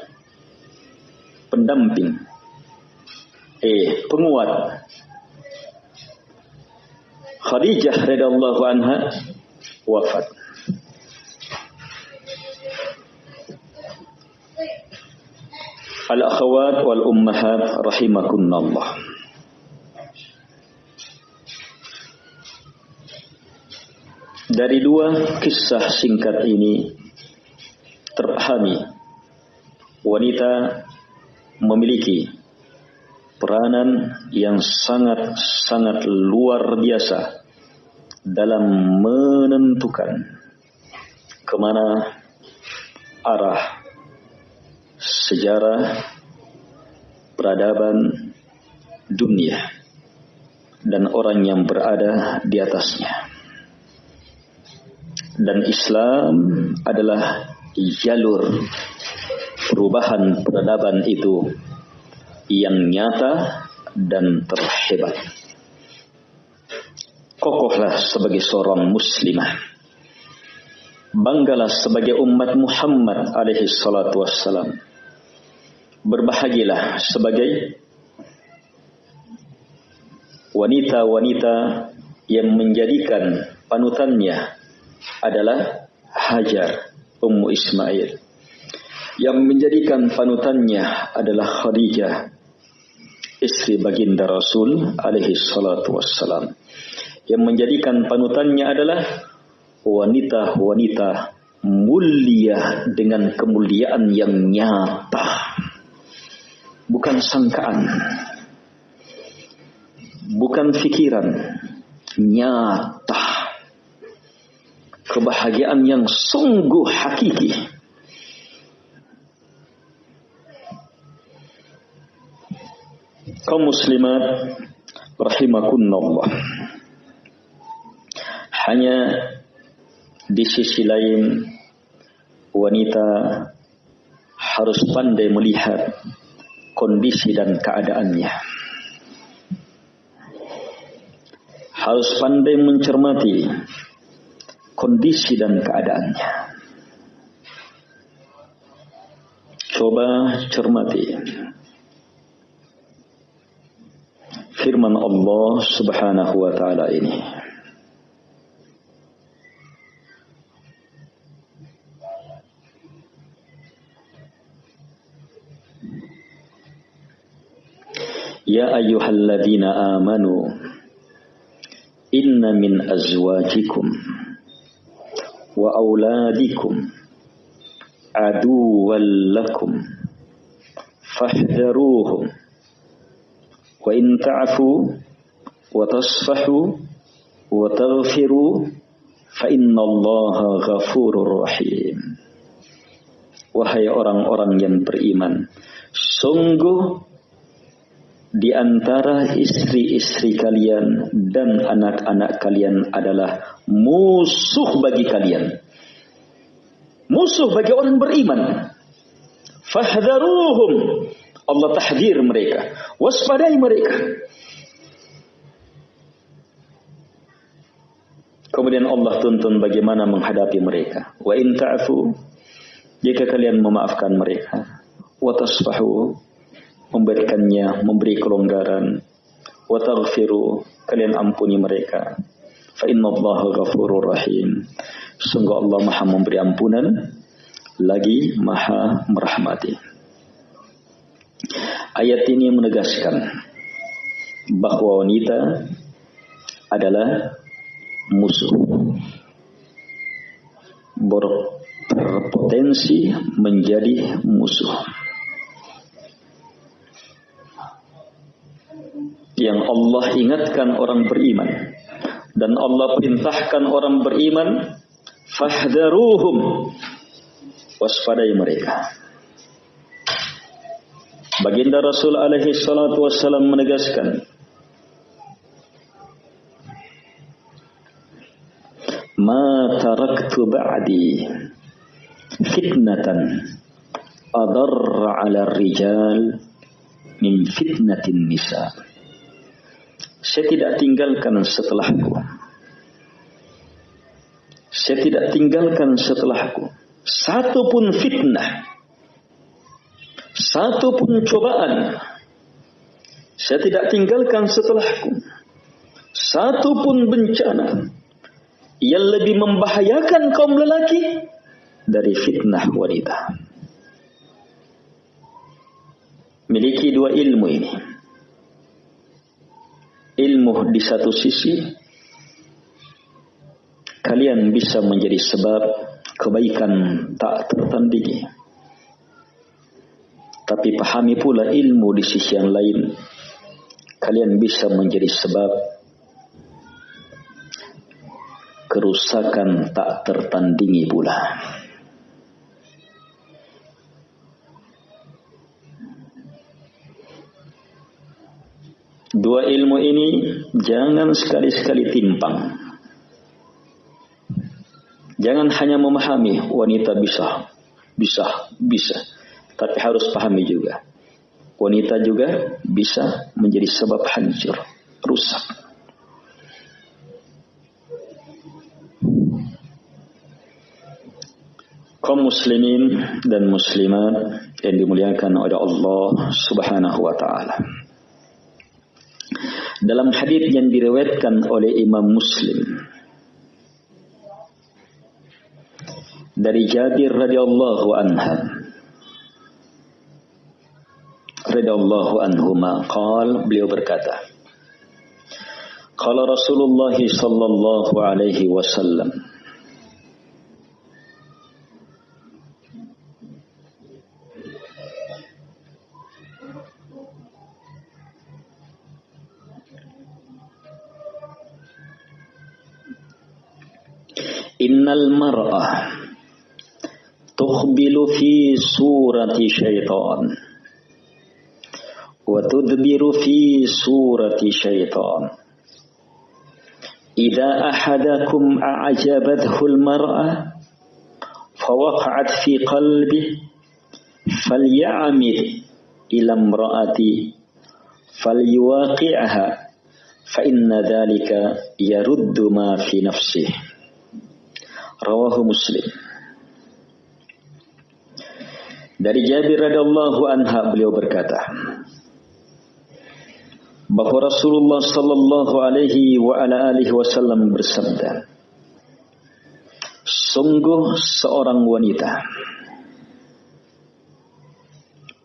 pendamping, eh penguat. Khadijah radhiyallahu anha wafat. Al-akhawat wal ummahat rahimakunallah. Dari dua kisah singkat ini terpahami wanita memiliki peranan yang sangat-sangat luar biasa dalam menentukan ke mana arah sejarah peradaban dunia dan orang yang berada di atasnya dan Islam adalah jalur perubahan peradaban itu yang nyata dan terhebat. Kokohlah sebagai seorang muslimah. Banggalah sebagai umat Muhammad alaihi salatu wassalam. Berbahagilah sebagai wanita-wanita yang menjadikan panutannya adalah Hajar Ummu Ismail. Yang menjadikan panutannya adalah Khadijah istri baginda Rasul alaihi salatu wassalam. Yang menjadikan panutannya adalah wanita-wanita mulia dengan kemuliaan yang nyata. Bukan sangkaan. Bukan fikiran. Nyata kebahagiaan yang sungguh hakiki. kaum muslimat rahimakunallah. Hanya di sisi lain wanita harus pandai melihat kondisi dan keadaannya. Harus pandai mencermati kondisi dan keadaannya. Coba cermati firman Allah Subhanahu wa taala ini. Ya ayyuhalladzina amanu inna min azwajikum wa auladikum aduwwan lakum fahdharuhum wa in ta'fu wa tasfahu wa taghfiru fa innallaha ghafurur rahim wahai orang-orang yang beriman. Sungguh di antara istri-istri kalian dan anak-anak kalian adalah musuh bagi kalian musuh bagi orang beriman fahdharuhum Allah tahdir mereka. Waspadai mereka. Kemudian Allah tuntun bagaimana menghadapi mereka. Wa in ta'fu jika kalian memaafkan mereka. Wa tasfahu memberikannya, memberi kelonggaran. Wa taghfiru kalian ampuni mereka. Fa inna Allah ghafurur rahim. Sungguh Allah Maha memberi ampunan lagi Maha merahmati. Ayat ini menegaskan bahwa wanita adalah musuh. Berpotensi menjadi musuh. Yang Allah ingatkan orang beriman. Dan Allah perintahkan orang beriman fahdaruhum. Waspadai mereka. Baginda Rasul alaihi salatu wassalam menegaskan Ma taraktu ba'di fitnatan adar 'ala rijal min fitnatin nisa Saya tidak tinggalkan setelahku Saya tidak tinggalkan setelahku satu pun fitnah satu pun cobaan saya tidak tinggalkan setelahku. Satu pun bencana yang lebih membahayakan kaum lelaki dari fitnah wanita. Miliki dua ilmu ini. Ilmu di satu sisi kalian bisa menjadi sebab kebaikan tak tertandingi. Tapi pahami pula ilmu di sisi yang lain. Kalian bisa menjadi sebab kerusakan tak tertandingi pula. Dua ilmu ini jangan sekali-sekali timpang. Jangan hanya memahami wanita bisa, bisa, bisa tapi harus pahami juga. Wanita juga bisa menjadi sebab hancur, rusak. kaum muslimin dan muslimat yang dimuliakan oleh Allah Subhanahu wa taala. Dalam hadis yang diriwayatkan oleh Imam Muslim. Dari Jabir radhiyallahu anhu. Radhiyallahu anhuma qal beliau berkata Qala Rasulullah sallallahu alaihi wasallam Innal mar'ah tukhbilu fi surati syaitan وتدبر في سورة شيطان. إذا أحدكم أعجبته المرأة فوقعت في قلبه فليعمد إلى امرأتي فليواقعها فإن ذلك يرد ما في نفسه. Rawahu Muslim. Dari Jabir radhiyallahu anha beliau berkata bahwa Rasulullah sallallahu alaihi wa ala alihi wasallam bersabda Sungguh seorang wanita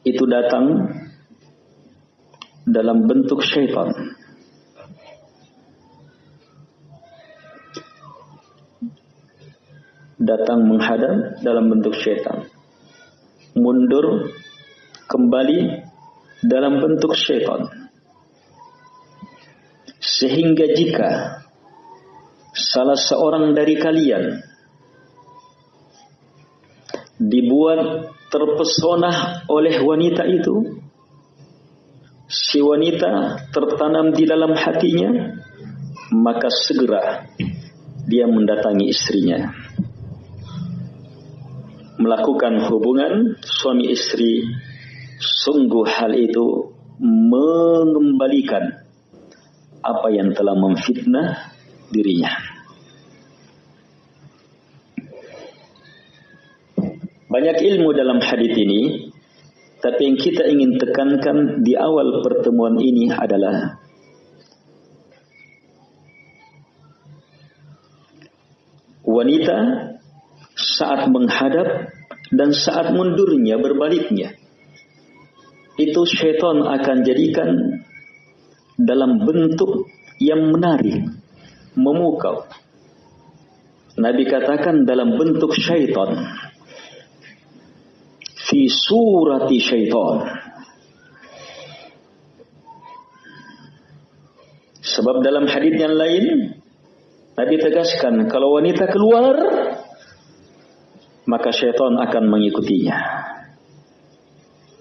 itu datang dalam bentuk syaitan datang menghadap dalam bentuk syaitan. Mundur kembali dalam bentuk syaitan. Sehingga jika salah seorang dari kalian dibuat terpesona oleh wanita itu, si wanita tertanam di dalam hatinya, maka segera dia mendatangi istrinya melakukan hubungan suami istri sungguh hal itu mengembalikan apa yang telah memfitnah dirinya. Banyak ilmu dalam hadis ini, tapi yang kita ingin tekankan di awal pertemuan ini adalah wanita saat menghadap dan saat mundurnya berbaliknya. Itu syaitan akan jadikan dalam bentuk yang menarik, memukau. Nabi katakan dalam bentuk syaitan. Fi surati syaitan. Sebab dalam hadis yang lain Nabi tegaskan kalau wanita keluar maka syaitan akan mengikutinya.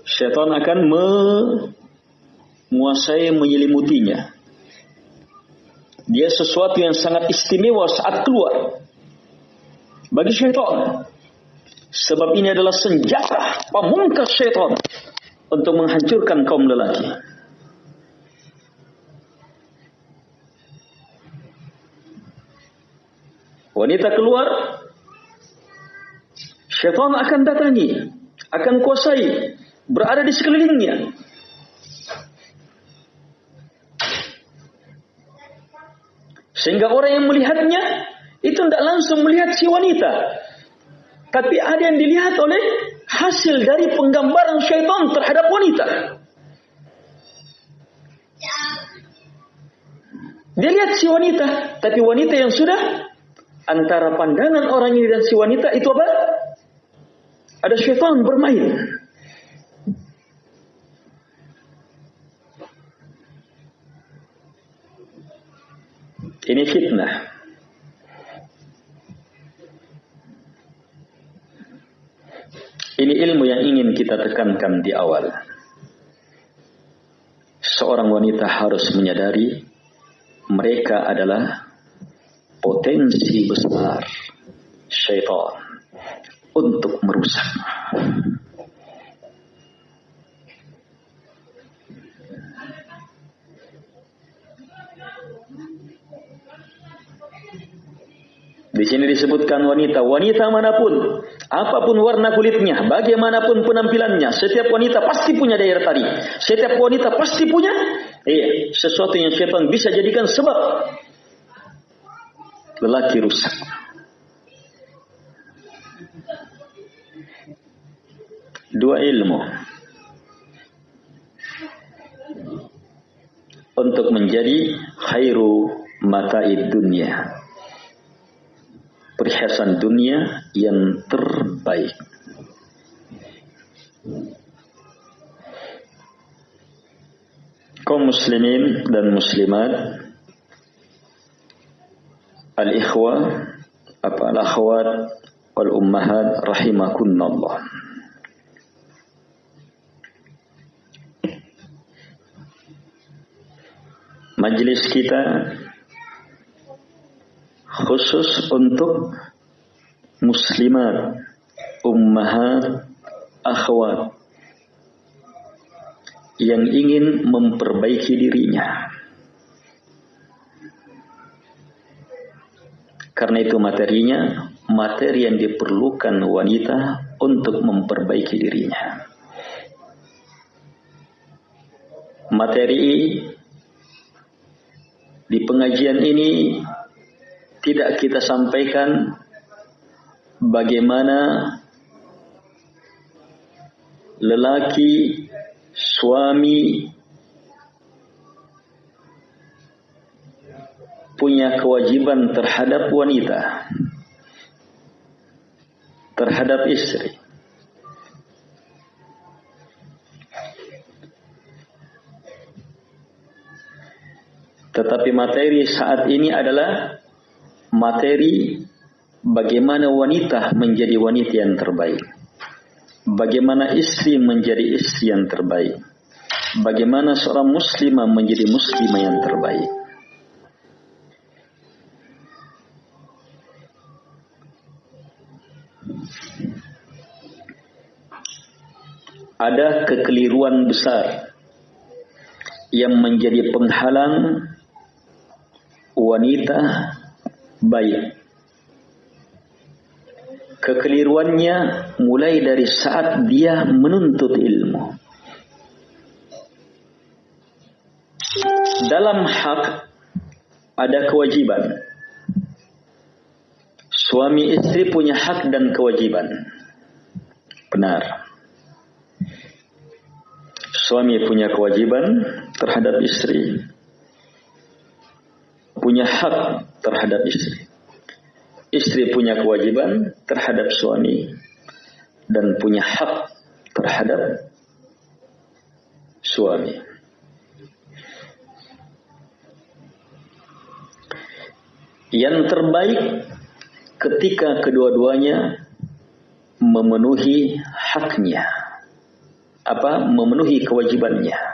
Syaitan akan menguasai menyelimutinya. Dia sesuatu yang sangat istimewa saat keluar bagi syaitan. Sebab ini adalah senjata pamungkas syaitan untuk menghancurkan kaum lelaki. Wanita keluar Syaitan akan datangi, akan kuasai, berada di sekelilingnya. Sehingga orang yang melihatnya itu tidak langsung melihat si wanita. Tapi ada yang dilihat oleh hasil dari penggambaran syaitan terhadap wanita. Dia lihat si wanita, tapi wanita yang sudah antara pandangan orang ini dan si wanita itu apa? Ada syaitan bermain. Ini fitnah. Ini ilmu yang ingin kita tekankan di awal. Seorang wanita harus menyadari mereka adalah potensi besar syaitan untuk merusak. Di sini disebutkan wanita, wanita mana pun, apa pun warna kulitnya, bagaimanapun penampilannya, setiap wanita pasti punya daya tarik. Setiap wanita pasti punya iya, sesuatu yang syaitan bisa jadikan sebab lelaki rusak. Dua ilmu. Untuk menjadi khairu mataid dunia. Perhiasan dunia yang terbaik. Kaum muslimin dan muslimat al-ikhwah apa al-akhwat wal ummahat rahimakunallah Majelis kita khusus untuk muslimat, ummahat, akhwat yang ingin memperbaiki dirinya. Karena itu materinya materi yang diperlukan wanita untuk memperbaiki dirinya. Materi di pengajian ini tidak kita sampaikan bagaimana lelaki suami punya kewajiban terhadap wanita terhadap istri tetapi materi saat ini adalah materi bagaimana wanita menjadi wanita yang terbaik. Bagaimana istri menjadi istri yang terbaik. Bagaimana seorang muslimah menjadi muslimah yang terbaik. Ada kekeliruan besar yang menjadi penghalang wanita baik. Kekeliruannya mulai dari saat dia menuntut ilmu. Dalam hak ada kewajiban. Suami istri punya hak dan kewajiban. Benar. Suami punya kewajiban terhadap istri. Punya hak terhadap istri. Istri punya kewajiban terhadap suami dan punya hak terhadap suami. Yang terbaik ketika kedua-duanya memenuhi haknya. Apa? Memenuhi kewajibannya.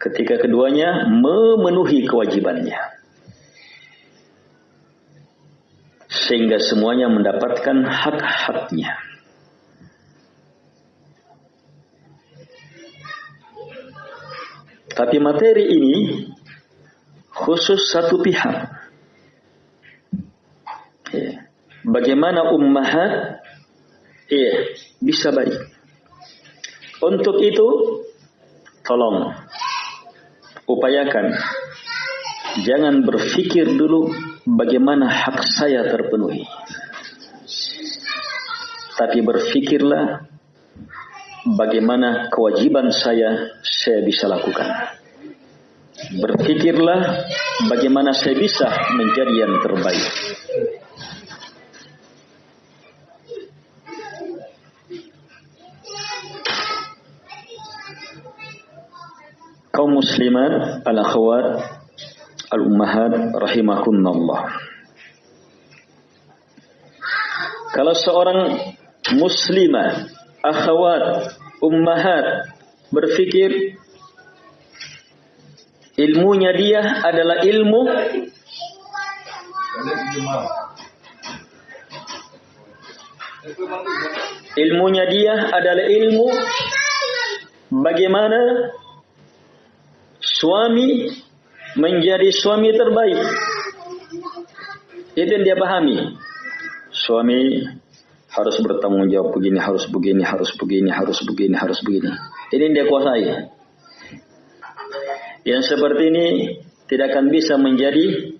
Ketika keduanya memenuhi kewajibannya. sehingga semuanya mendapatkan hak-haknya. Tapi materi ini khusus satu pihak. Ya. Bagaimana ummahat ya, bisa baik. Untuk itu tolong upayakan jangan berpikir dulu bagaimana hak saya terpenuhi. Tapi berfikirlah bagaimana kewajiban saya saya bisa lakukan. Berfikirlah bagaimana saya bisa menjadi yang terbaik. Kaum muslimat, al-akhwat al-ummahat rahimakumullah. Kalau seorang muslimah, akhwat, ummahat berfikir ilmunya dia adalah ilmu ilmunya dia adalah ilmu bagaimana suami menjadi suami terbaik. Itu yang dia pahami. Suami harus bertanggung jawab begini, harus begini, harus begini, harus begini, harus begini. Ini yang dia kuasai. Yang seperti ini tidak akan bisa menjadi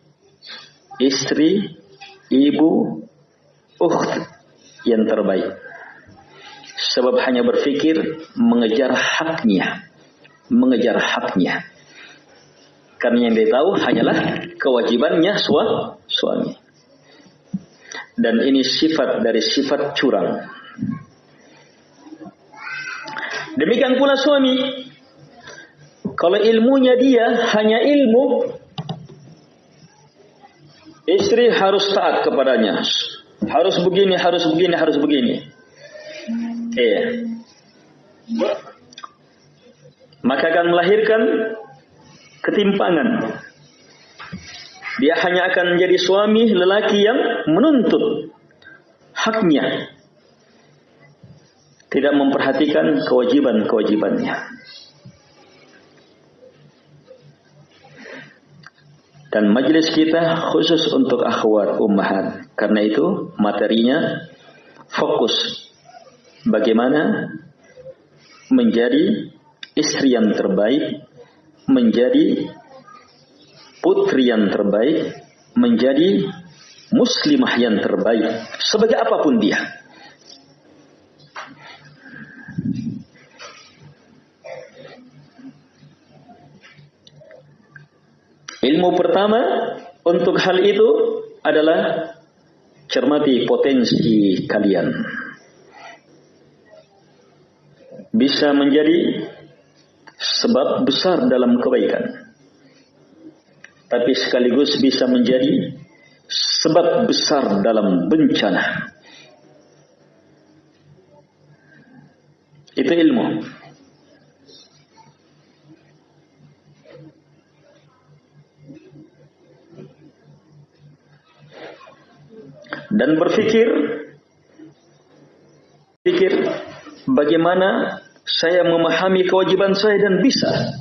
istri, ibu, ukht yang terbaik. Sebab hanya berpikir mengejar haknya. Mengejar haknya. Karena yang dia tahu hanyalah kewajibannya suami. Dan ini sifat dari sifat curang. Demikian pula suami. Kalau ilmunya dia hanya ilmu, istri harus taat kepadanya. Harus begini, harus begini, harus begini. Iya. Maka akan melahirkan ketimpangan. Dia hanya akan menjadi suami lelaki yang menuntut haknya. Tidak memperhatikan kewajiban-kewajibannya. Dan majelis kita khusus untuk akhwat ummahat. Karena itu materinya fokus bagaimana menjadi istri yang terbaik, menjadi putri yang terbaik, menjadi muslimah yang terbaik sebagai apa pun dia. Ilmu pertama untuk hal itu adalah cermati potensi kalian. Bisa menjadi sebab besar dalam kebaikan. Tapi sekaligus bisa menjadi sebab besar dalam bencana. Itu ilmu. dan berpikir pikir bagaimana saya memahami kewajiban saya dan bisa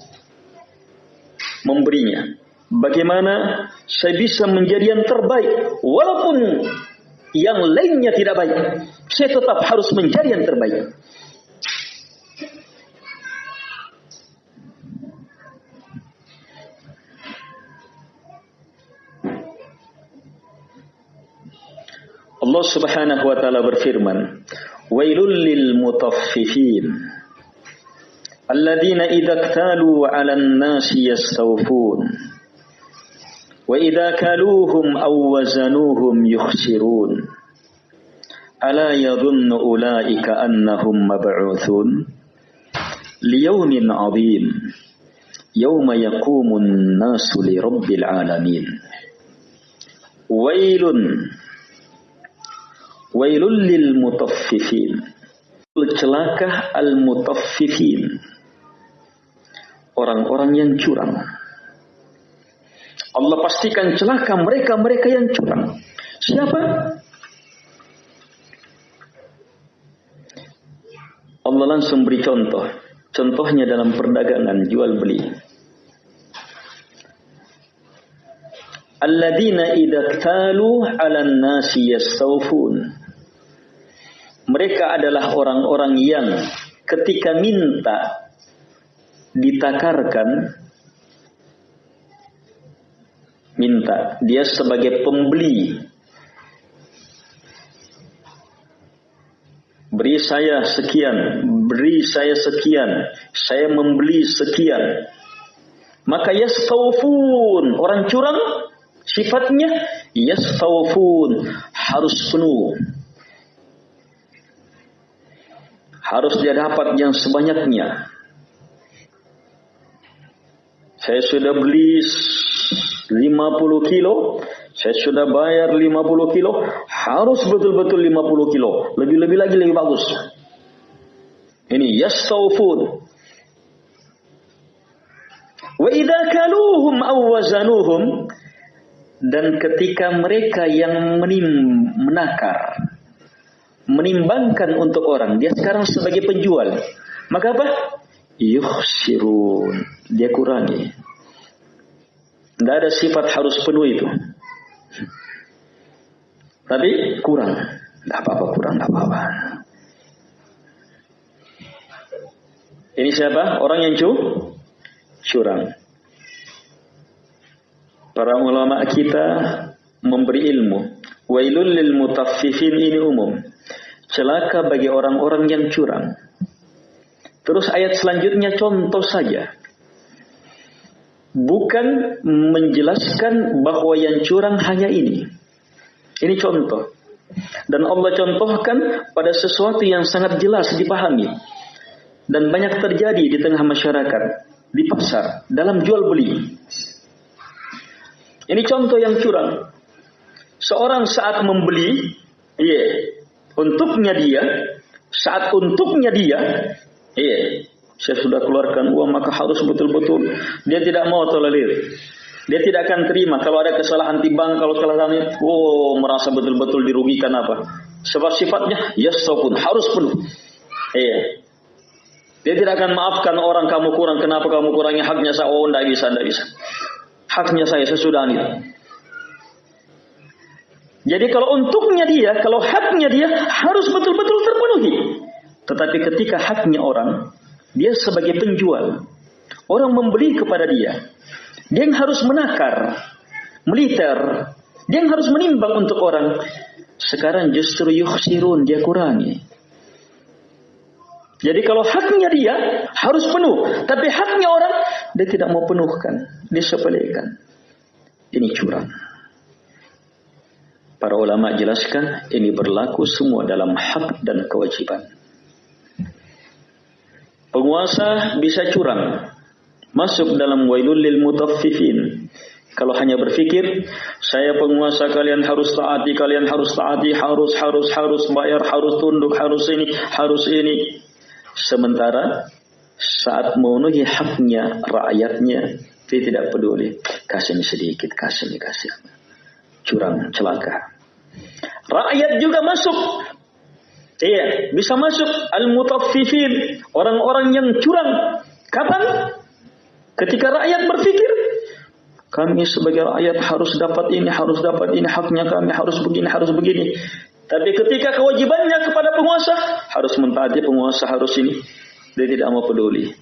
memberinya. Bagaimana saya bisa menjadi yang terbaik walaupun yang lainnya tidak baik. Saya tetap harus menjadi yang terbaik. Allah Subhanahu wa taala berfirman, "Wailul lil mutaffifin alladzina idza iktalu 'alan nasi yastawfun wa idza kaluhum aw wazanuhum yukhsirun." Ala yadhunnu ulaika annahum mab'utsun liyawmin 'adzim yawma yaqumun nasu li rabbil alamin. Wailun Wailul lil mutaffifin. Celakah al mutaffifin. Orang-orang yang curang. Allah pastikan celaka mereka-mereka yang curang. Siapa? Allah langsung beri contoh. Contohnya dalam perdagangan jual beli. Alladzina idza talu 'alan nasi yastawfun. Mereka adalah orang-orang yang ketika minta ditakarkan minta. Dia sebagai pembeli. Beri saya sekian beri saya sekian saya membeli sekian. Maka yastawfun orang curang sifatnya yastawfun harus penuh. Harus dia dapat yang sebanyaknya. Saya sudah beli 50 kilo, saya sudah bayar 50 kilo, harus betul-betul 50 kilo. Lebih-lebih lagi lebih bagus. Ini yastawfun. Wa idza kaluhum aw wazanuhum dan ketika mereka yang menim, menakar menimbangkan untuk orang. Dia sekarang sebagai penjual. Maka apa? Yuhsirun. Dia kurangi. Tidak ada sifat harus penuh itu. Tapi kurang. Tidak apa-apa kurang, tidak apa-apa. Ini siapa? Orang yang cu? curang. Para ulama kita memberi ilmu. Wailul lil mutaffifin ini umum. Celaka bagi orang-orang yang curang. Terus ayat selanjutnya contoh saja. Bukan menjelaskan bahwa yang curang hanya ini. Ini contoh. Dan Allah contohkan pada sesuatu yang sangat jelas dipahami. Dan banyak terjadi di tengah masyarakat. Di pasar. Dalam jual beli. Ini contoh yang curang. Seorang saat membeli, iya, yeah, untuknya dia, saat untuknya dia, iya, saya sudah keluarkan uang maka harus betul-betul dia tidak mau tolerir. Dia tidak akan terima kalau ada kesalahan timbang, kalau kesalahannya, oh merasa betul-betul dirugikan apa. Sebab sifatnya yastopun harus penuh. Iya. Dia tidak akan maafkan orang kamu kurang, kenapa kamu kurangi haknya saya? Oh, tidak bisa, tidak bisa. Haknya saya sesudah ini. Jadi kalau untuknya dia, kalau haknya dia harus betul-betul terpenuhi. Tetapi ketika haknya orang, dia sebagai penjual, orang membeli kepada dia, dia yang harus menakar, militer. Dia yang harus menimbang untuk orang. Sekarang justru yukhsirun, dia kurangi. Jadi kalau haknya dia harus penuh, tapi haknya orang dia tidak mau penuhkan, disepelekan. Ini curang. Para ulama jelaskan ini berlaku semua dalam hak dan kewajiban. Penguasa bisa curang, masuk dalam wailul lil mutaffifin. Kalau hanya berpikir, saya penguasa kalian harus taati, kalian harus taati, harus, harus, harus bayar, harus tunduk, harus ini, harus ini. Sementara saat memenuhi haknya rakyatnya, dia tidak peduli. Kasih ini sedikit, kasih ini, kasih. Curang, celaka. Rakyat juga masuk. Iya, bisa masuk al-mutaffifin, orang-orang yang curang. Kapan? Ketika rakyat berpikir, kami sebagai rakyat harus dapat ini, harus dapat ini, haknya kami harus begini, harus begini. Tapi ketika kewajibannya kepada penguasa, harus mentaati penguasa, harus ini. Dia tidak mau peduli.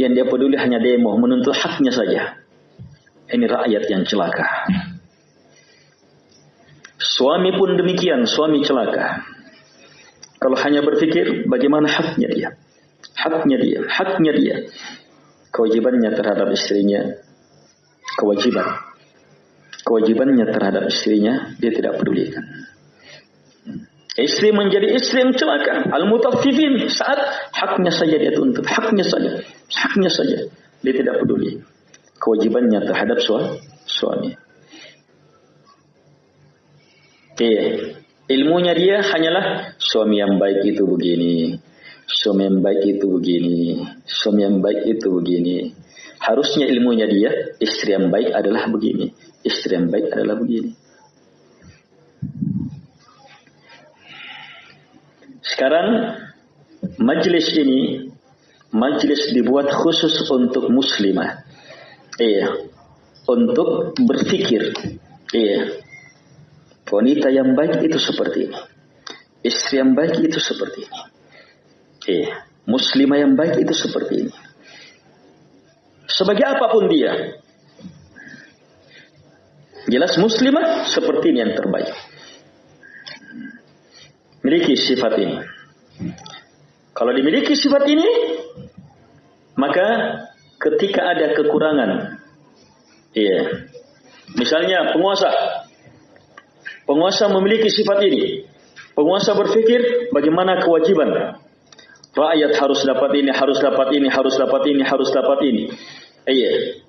Yang dia peduli hanya demo, menuntut haknya saja. Ini rakyat yang celaka. Suami pun demikian, suami celaka. Kalau hanya berpikir bagaimana haknya dia. Haknya dia, haknya dia. Kewajibannya terhadap istrinya kewajiban. Kewajibannya terhadap istrinya dia tidak pedulikan. Istri menjadi istri yang celaka. Al-mutaffifin saat haknya saja dia tuntut haknya saja haknya saja dia tidak peduli. Kewajibannya terhadap suami. Iya. Ilmunya dia hanyalah suami yang baik itu begini, Suami yang baik itu begini, suami yang baik itu begini. Harusnya ilmunya dia, istri yang baik adalah begini, istri yang baik adalah begini. Sekarang majelis ini majelis dibuat khusus untuk muslimah. Iya. Untuk berpikir. Iya. Wanita yang baik itu seperti ini. Istri yang baik itu seperti ini. Iya. Muslimah yang baik itu seperti ini. Sebagai apa pun dia. Jelas muslimah seperti ini yang terbaik. Miliki sifat ini. Kalau dimiliki sifat ini, maka ketika ada kekurangan, iya, misalnya penguasa, penguasa memiliki sifat ini, penguasa berpikir bagaimana kewajiban, Rakyat harus dapat ini, harus dapat ini, harus dapat ini, harus dapat ini. Iya.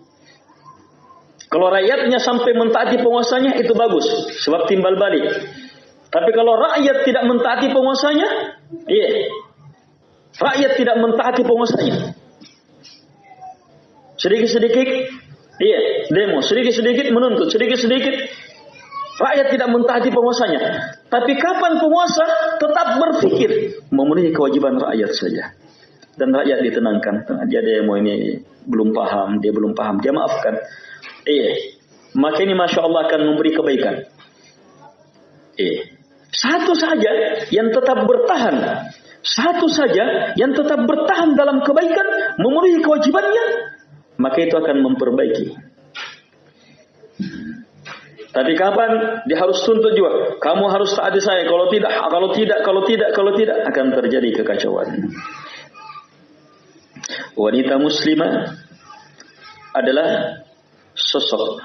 Kalau rakyatnya sampai mentaati penguasanya itu bagus, sebab timbal balik. Tapi kalau rakyat tidak mentaati penguasanya, iya. Rakyat tidak mentaati penguasanya. Sedikit-sedikit, iya, demo. Sedikit-sedikit menuntut, sedikit-sedikit Rakyat tidak mentaati penguasanya. Tapi kapan penguasa tetap berpikir memenuhi kewajiban rakyat saja. Dan rakyat ditenangkan. Dia demo ini belum paham, dia belum paham, dia maafkan. Iya. Maka ini Masya Allah akan memberi kebaikan. Iya. Satu saja yang tetap bertahan. Satu saja yang tetap bertahan dalam kebaikan, memenuhi kewajibannya, maka itu akan memperbaiki tapi kapan dia harus tuntut juga. Kamu harus taati saya. Kalau tidak, kalau tidak, kalau tidak, kalau tidak akan terjadi kekacauan. Wanita muslimah adalah sosok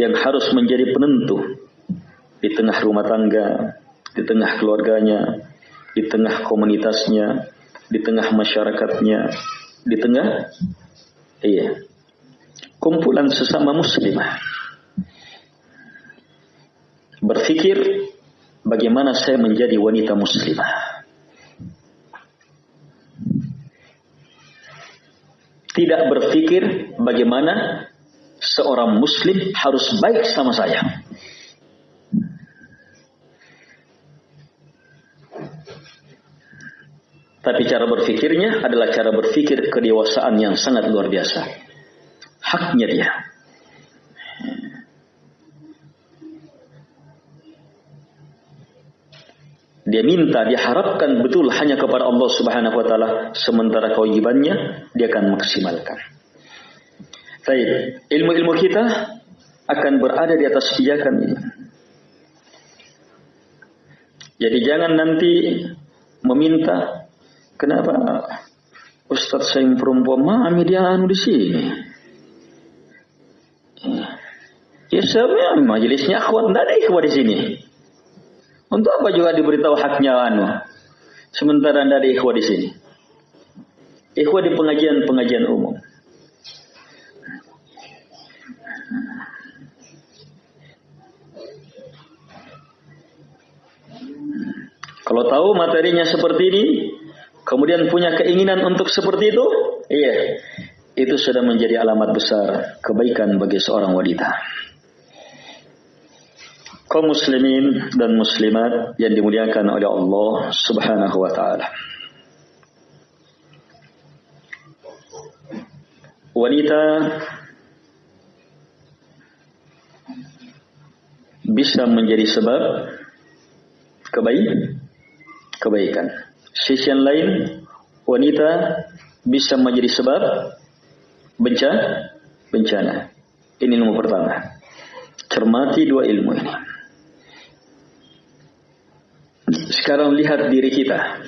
yang harus menjadi penentu di tengah rumah tangga, di tengah keluarganya, di tengah komunitasnya, di tengah masyarakatnya, di tengah iya kumpulan sesama muslimah berpikir bagaimana saya menjadi wanita muslimah. tidak berpikir bagaimana seorang muslim harus baik sama saya. Tapi cara berpikirnya adalah cara berpikir kedewasaan yang sangat luar biasa. Haknya dia. Dia minta, dia harapkan betul hanya kepada Allah Subhanahu wa taala sementara kewajibannya dia akan maksimalkan. Baik, ilmu-ilmu kita akan berada di atas pijakan ini. Jadi jangan nanti meminta kenapa Ustadz saya perempuan mami dia anu di sini. Ya sebenarnya majelisnya akhwat tidak ada ikhwat di sini. Untuk apa juga diberitahu haknya anu? Sementara tidak ada ikhwat di sini. Ikhwat di pengajian-pengajian umum. Kalau tahu materinya seperti ini, kemudian punya keinginan untuk seperti itu, iya, itu sudah menjadi alamat besar kebaikan bagi seorang wanita. Kaum muslimin dan muslimat yang dimuliakan oleh Allah Subhanahu wa taala. Wanita bisa menjadi sebab kebaikan kebaikan. Sisi yang lain, wanita bisa menjadi sebab bencana. bencana. Ini nomor pertama. Cermati dua ilmu ini. Sekarang lihat diri kita.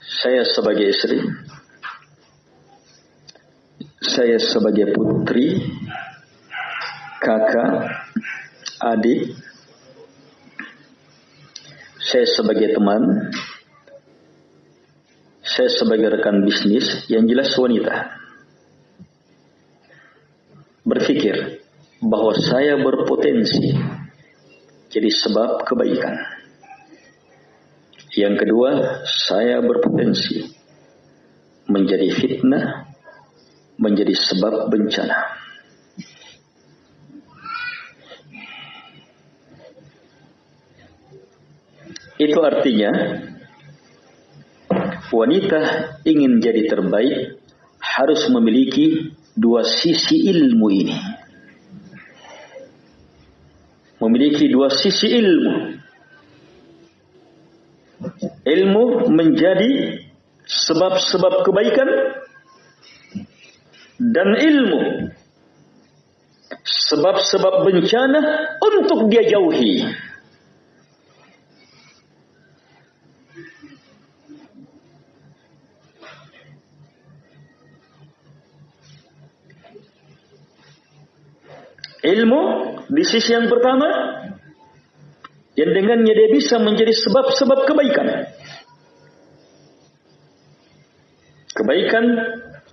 Saya sebagai istri. Saya sebagai putri. Kakak. Adik saya sebagai teman, saya sebagai rekan bisnis, yang jelas wanita. Berpikir bahwa saya berpotensi jadi sebab kebaikan. Yang kedua, saya berpotensi menjadi fitnah, menjadi sebab bencana. Itu artinya wanita ingin jadi terbaik harus memiliki dua sisi ilmu ini. Memiliki dua sisi ilmu. Ilmu menjadi sebab-sebab kebaikan dan ilmu sebab-sebab bencana untuk dia jauhi. Ilmu di sisi yang pertama yang dengannya dia bisa menjadi sebab-sebab kebaikan. Kebaikan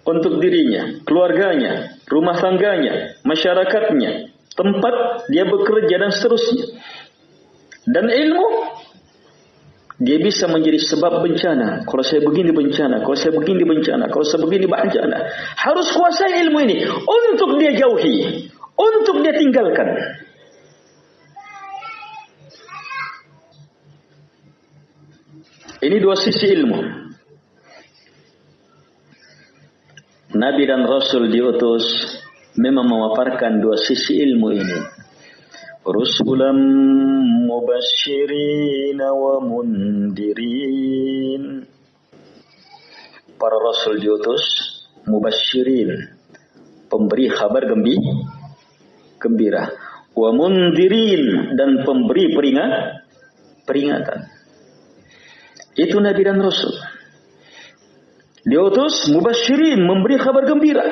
untuk dirinya, keluarganya, rumah tangganya, masyarakatnya, tempat dia bekerja dan seterusnya. Dan ilmu dia bisa menjadi sebab bencana. Kalau saya begini bencana, kalau saya begini bencana, kalau saya begini bencana. Harus kuasai ilmu ini untuk dia jauhi untuk dia tinggalkan. Ini dua sisi ilmu. Nabi dan Rasul diutus memang memaparkan dua sisi ilmu ini. Rusulam mubashirin wa mundirin. Para Rasul diutus mubashirin. Pemberi kabar gembira gembira. Wa mundirin dan pemberi peringat, peringatan. Itu Nabi dan Rasul. Diutus mubasyirin memberi kabar gembira,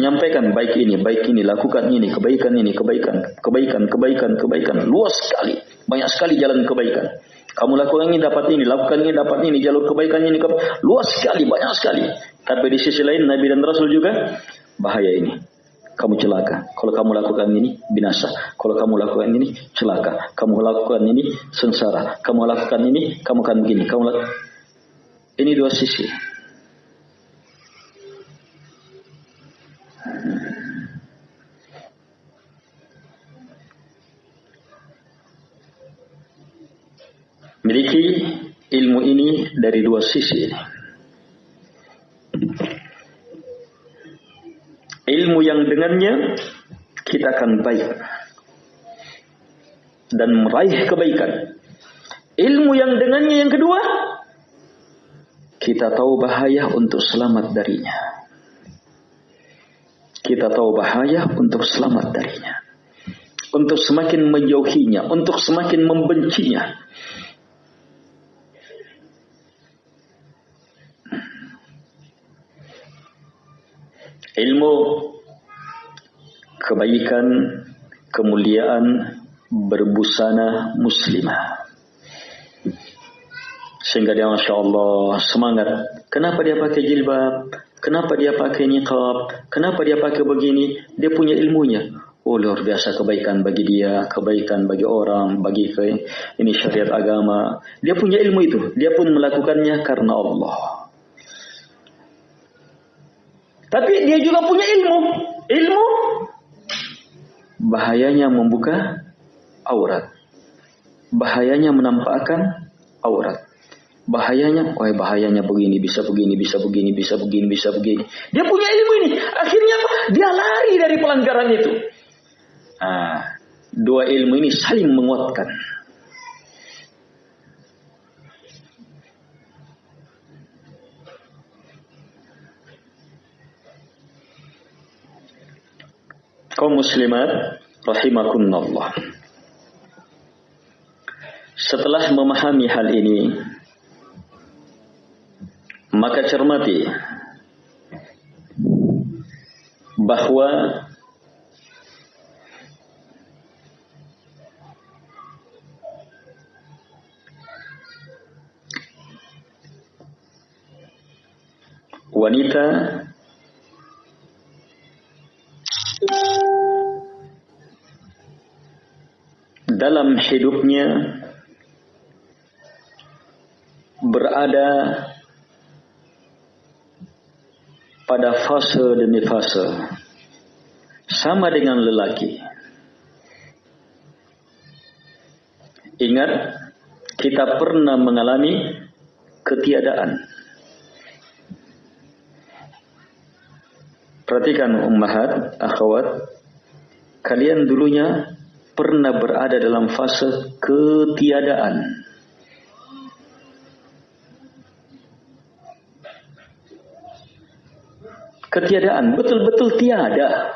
menyampaikan baik ini, baik ini, lakukan ini, kebaikan ini, kebaikan, kebaikan, kebaikan, kebaikan, luas sekali, banyak sekali jalan kebaikan. Kamu lakukan ini dapat ini, lakukan ini dapat ini, jalur kebaikan ini luas sekali, banyak sekali. Tapi di sisi lain Nabi dan Rasul juga bahaya ini kamu celaka. Kalau kamu lakukan ini, binasa. Kalau kamu lakukan ini, celaka. Kamu lakukan ini, sengsara. Kamu lakukan ini, kamu akan begini. Kamu. Ini dua sisi. Miliki ilmu ini dari dua sisi. Ilmu yang dengannya kita akan baik dan meraih kebaikan. Ilmu yang dengannya yang kedua, kita tahu bahaya untuk selamat darinya. Kita tahu bahaya untuk selamat darinya. Untuk semakin menjauhinya, untuk semakin membencinya. Ilmu kebaikan, kemuliaan berbusana muslimah. Sehingga dia Masya Allah semangat. Kenapa dia pakai jilbab? Kenapa dia pakai niqab? Kenapa dia pakai begini? Dia punya ilmunya. Oh luar biasa kebaikan bagi dia, kebaikan bagi orang, bagi ini syariat agama. Dia punya ilmu itu. Dia pun melakukannya karena Allah. Tapi dia juga punya ilmu. Ilmu bahayanya membuka aurat. Bahayanya menampakkan aurat. Bahayanya, oh bahayanya begini, bisa begini, bisa begini, bisa begini, bisa begini. Dia punya ilmu ini. Akhirnya apa? Dia lari dari pelanggaran itu. Nah, dua ilmu ini saling menguatkan. Kaum muslimat rahimakumullah. Setelah memahami hal ini, maka cermati bahwa wanita dalam hidupnya berada pada fase demi fase sama dengan lelaki. Ingat, kita pernah mengalami ketiadaan. Perhatikan ummahat, akhwat, kalian dulunya pernah berada dalam fase ketiadaan. Ketiadaan, betul-betul tiada.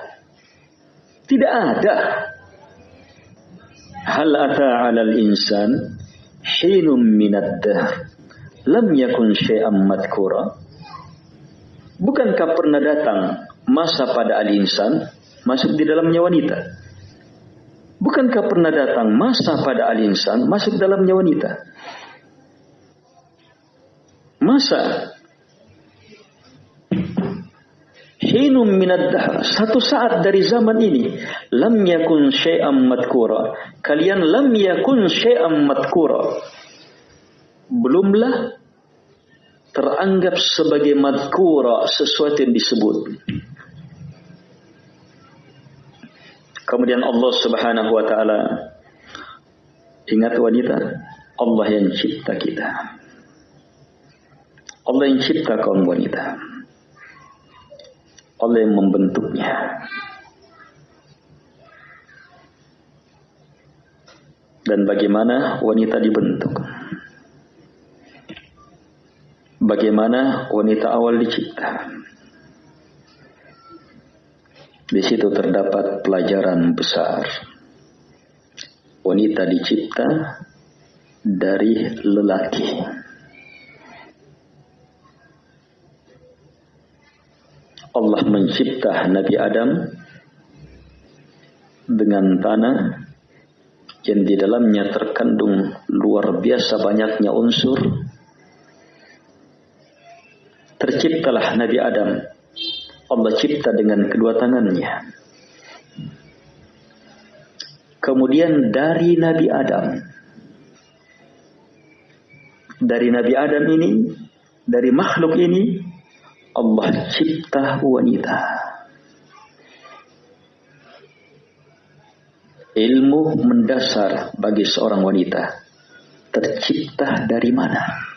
Tidak ada. Hal ata 'alal insan hinum minad dahr lam yakun syai'an madkura. Bukankah pernah datang masa pada al-insan masuk di dalamnya wanita? Bukankah pernah datang masa pada al-insan masuk dalamnya wanita? Masa? Hinum minad dahr. Satu saat dari zaman ini lam yakun syai'an madkura kalian lam yakun syai'an madkura belumlah teranggap sebagai madkura sesuatu yang disebut kemudian Allah Subhanahu wa taala ingat wanita Allah yang cipta kita Allah yang cipta kaum wanita oleh membentuknya. Dan bagaimana wanita dibentuk? Bagaimana wanita awal dicipta? Di situ terdapat pelajaran besar. Wanita dicipta dari lelaki. Allah mencipta Nabi Adam dengan tanah yang di dalamnya terkandung luar biasa banyaknya unsur. Terciptalah Nabi Adam. Allah cipta dengan kedua tangannya. Kemudian dari Nabi Adam. Dari Nabi Adam ini, dari makhluk ini, Allah cipta wanita. Ilmu mendasar bagi seorang wanita. tercipta dari mana?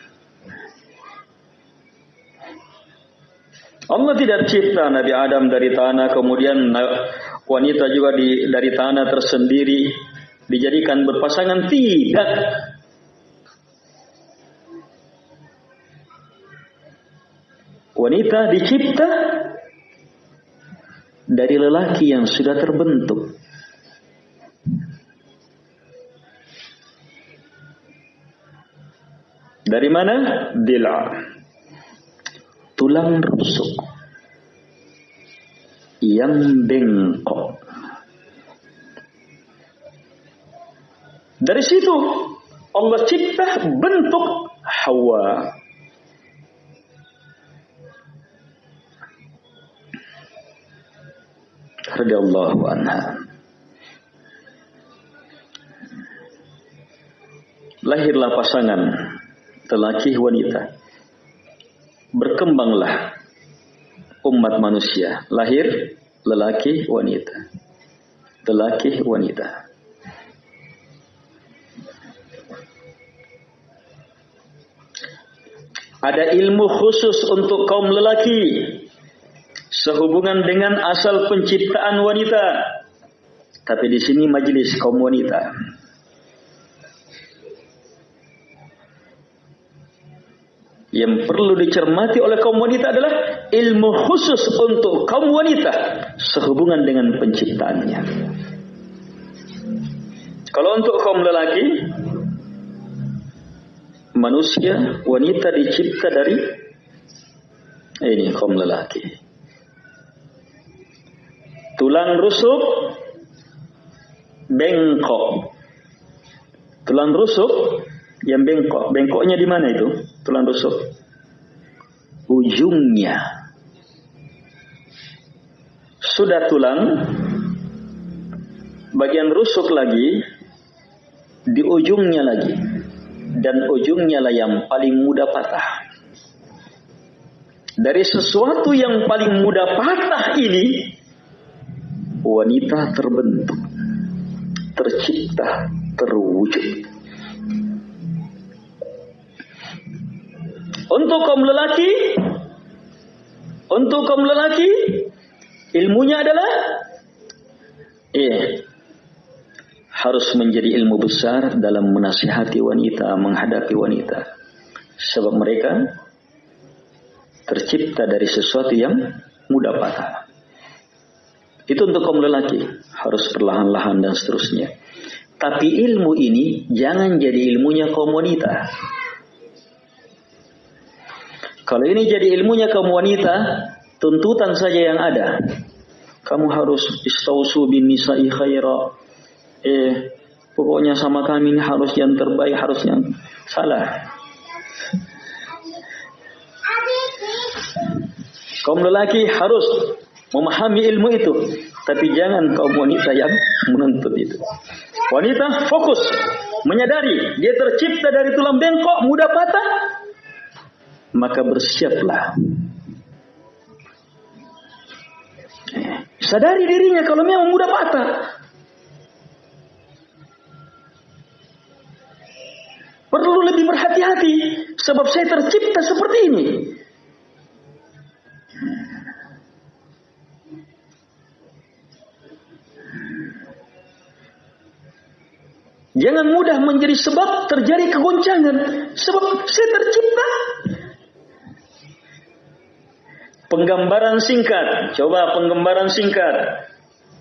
Allah tidak cipta Nabi Adam dari tanah, kemudian wanita juga di, dari tanah tersendiri dijadikan berpasangan. Tidak. Wanita dicipta dari lelaki yang sudah terbentuk. Dari mana? Dila. Tulang rusuk. Yang bengkok. Dari situ Allah cipta bentuk Hawa. radhiyallahu anha. Lahirlah pasangan lelaki wanita. Berkembanglah umat manusia. Lahir lelaki wanita. Lelaki wanita. Ada ilmu khusus untuk kaum lelaki sehubungan dengan asal penciptaan wanita. Tapi di sini majelis kaum wanita. Yang perlu dicermati oleh kaum wanita adalah ilmu khusus untuk kaum wanita sehubungan dengan penciptaannya. Kalau untuk kaum lelaki, manusia, wanita dicipta dari ini kaum lelaki. Tulang rusuk bengkok. Tulang rusuk yang bengkok. Bengkoknya di mana itu? Tulang rusuk ujungnya sudah tulang bagian rusuk lagi di ujungnya lagi dan ujungnya lah yang paling mudah patah. Dari sesuatu yang paling mudah patah ini wanita terbentuk tercipta terwujud Untuk kaum lelaki, untuk kaum lelaki, ilmunya adalah iya, harus menjadi ilmu besar dalam menasihati wanita, menghadapi wanita. Sebab mereka tercipta dari sesuatu yang mudah patah. Itu untuk kaum lelaki, harus perlahan-lahan dan seterusnya. Tapi ilmu ini jangan jadi ilmunya kaum wanita. Kalau ini jadi ilmunya kaum wanita, tuntutan saja yang ada. Kamu harus istausu bin nisa'i khaira. Eh, pokoknya sama kami ini harus yang terbaik, harus yang salah. Kaum lelaki harus memahami ilmu itu, tapi jangan kaum wanita yang menuntut itu. Wanita fokus, menyadari dia tercipta dari tulang bengkok, mudah patah, maka bersiaplah. Sadari dirinya kalau memang mudah patah. Perlu lebih berhati-hati sebab saya tercipta seperti ini. Jangan mudah menjadi sebab terjadi kegoncangan. Sebab saya tercipta Penggambaran singkat. Coba penggambaran singkat.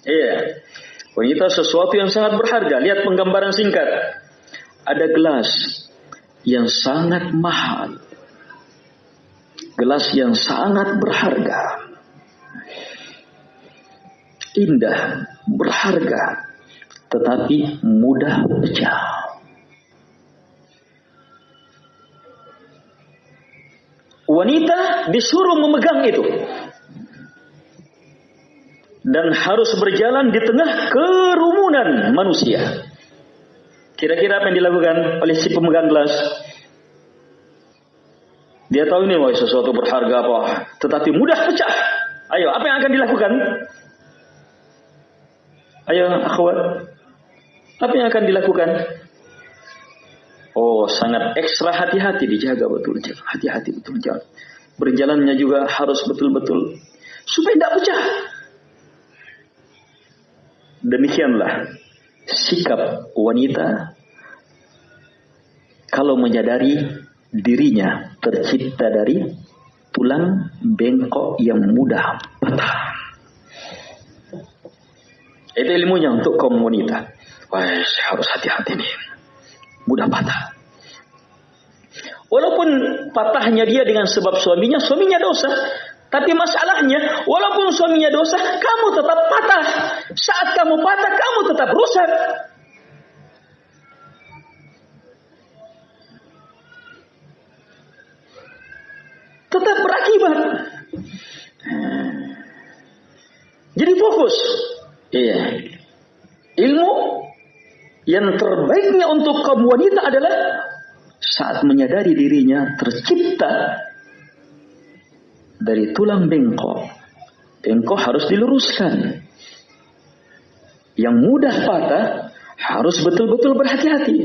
Iya. Wanita sesuatu yang sangat berharga. Lihat penggambaran singkat. Ada gelas yang sangat mahal. Gelas yang sangat berharga. Indah, berharga, tetapi mudah pecah. Wanita disuruh memegang itu. Dan harus berjalan di tengah kerumunan manusia. Kira-kira apa yang dilakukan oleh si pemegang gelas? Dia tahu ini wah sesuatu berharga apa, tetapi mudah pecah. Ayo, apa yang akan dilakukan? Ayo, akhwat. Apa yang akan dilakukan? Oh, sangat ekstra hati-hati dijaga betul. Hati-hati betul jangan. Berjalannya juga harus betul-betul supaya tidak pecah. Demikianlah sikap wanita kalau menyadari dirinya tercipta dari tulang bengkok yang mudah patah. Itu ilmunya untuk kaum wanita. Wah, harus hati-hati nih. Mudah patah. Walaupun patahnya dia dengan sebab suaminya, suaminya dosa. Tapi masalahnya, walaupun suaminya dosa, kamu tetap patah. Saat kamu patah, kamu tetap rusak. Tetap berakibat. Jadi fokus. Iya. Ilmu yang terbaiknya untuk kaum wanita adalah saat menyadari dirinya tercipta dari tulang bengkok. Bengkok harus diluruskan. Yang mudah patah harus betul-betul berhati-hati.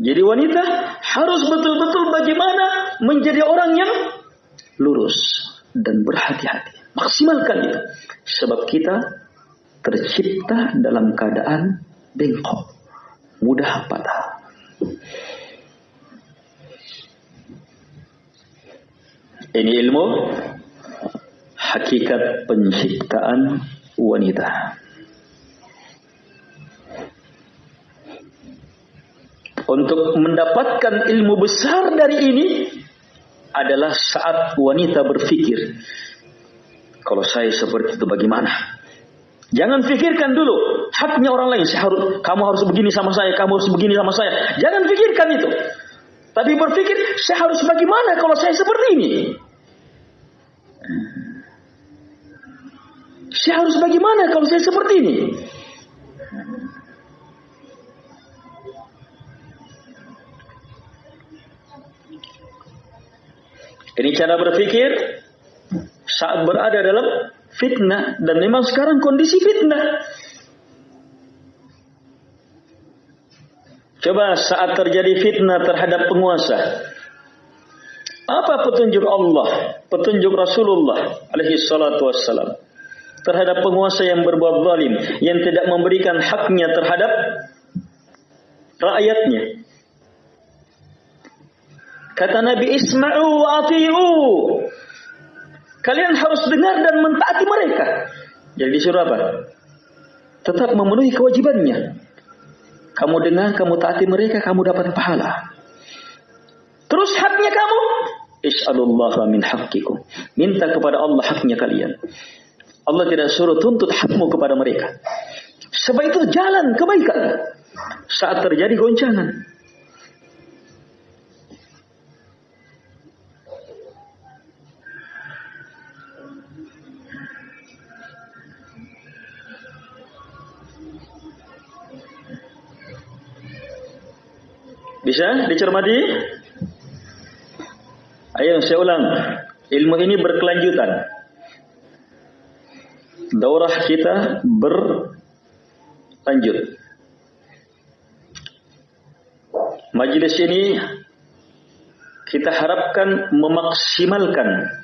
Jadi wanita harus betul-betul bagaimana menjadi orang yang lurus dan berhati-hati. Maksimalkan itu. Sebab kita tercipta dalam keadaan bengkok, mudah patah. Ini ilmu hakikat penciptaan wanita. Untuk mendapatkan ilmu besar dari ini adalah saat wanita berpikir, kalau saya seperti itu bagaimana? Jangan pikirkan dulu haknya orang lain. Saya harus, kamu harus begini sama saya, kamu harus begini sama saya. Jangan pikirkan itu. Tapi berpikir, saya harus bagaimana kalau saya seperti ini? Saya harus bagaimana kalau saya seperti ini? Ini cara berpikir saat berada dalam fitnah dan memang sekarang kondisi fitnah. Coba saat terjadi fitnah terhadap penguasa. Apa petunjuk Allah, petunjuk Rasulullah alaihi salatu wassalam terhadap penguasa yang berbuat zalim, yang tidak memberikan haknya terhadap rakyatnya. Kata Nabi Isma'u wa ati'u. Kalian harus dengar dan mentaati mereka. Jadi disuruh apa? Tetap memenuhi kewajibannya. Kamu dengar, kamu taati mereka, kamu dapat pahala. Terus haknya kamu, Is'alullah min haqqikum. Minta kepada Allah haknya kalian. Allah tidak suruh tuntut hakmu kepada mereka. Sebab itu jalan kebaikan. Saat terjadi goncangan. Bisa dicermati? Ayo saya ulang. Ilmu ini berkelanjutan. Daurah kita berlanjut. Majelis ini kita harapkan memaksimalkan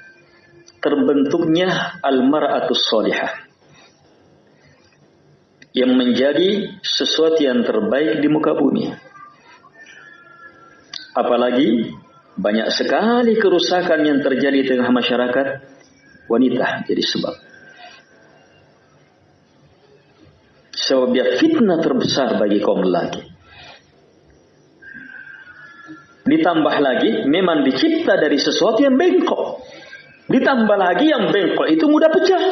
terbentuknya al-mar'atus salihah yang menjadi sesuatu yang terbaik di muka bumi. Apalagi banyak sekali kerusakan yang terjadi di tengah masyarakat wanita jadi sebab. Sebab dia fitnah terbesar bagi kaum lelaki. Ditambah lagi memang dicipta dari sesuatu yang bengkok. Ditambah lagi yang bengkok itu mudah pecah.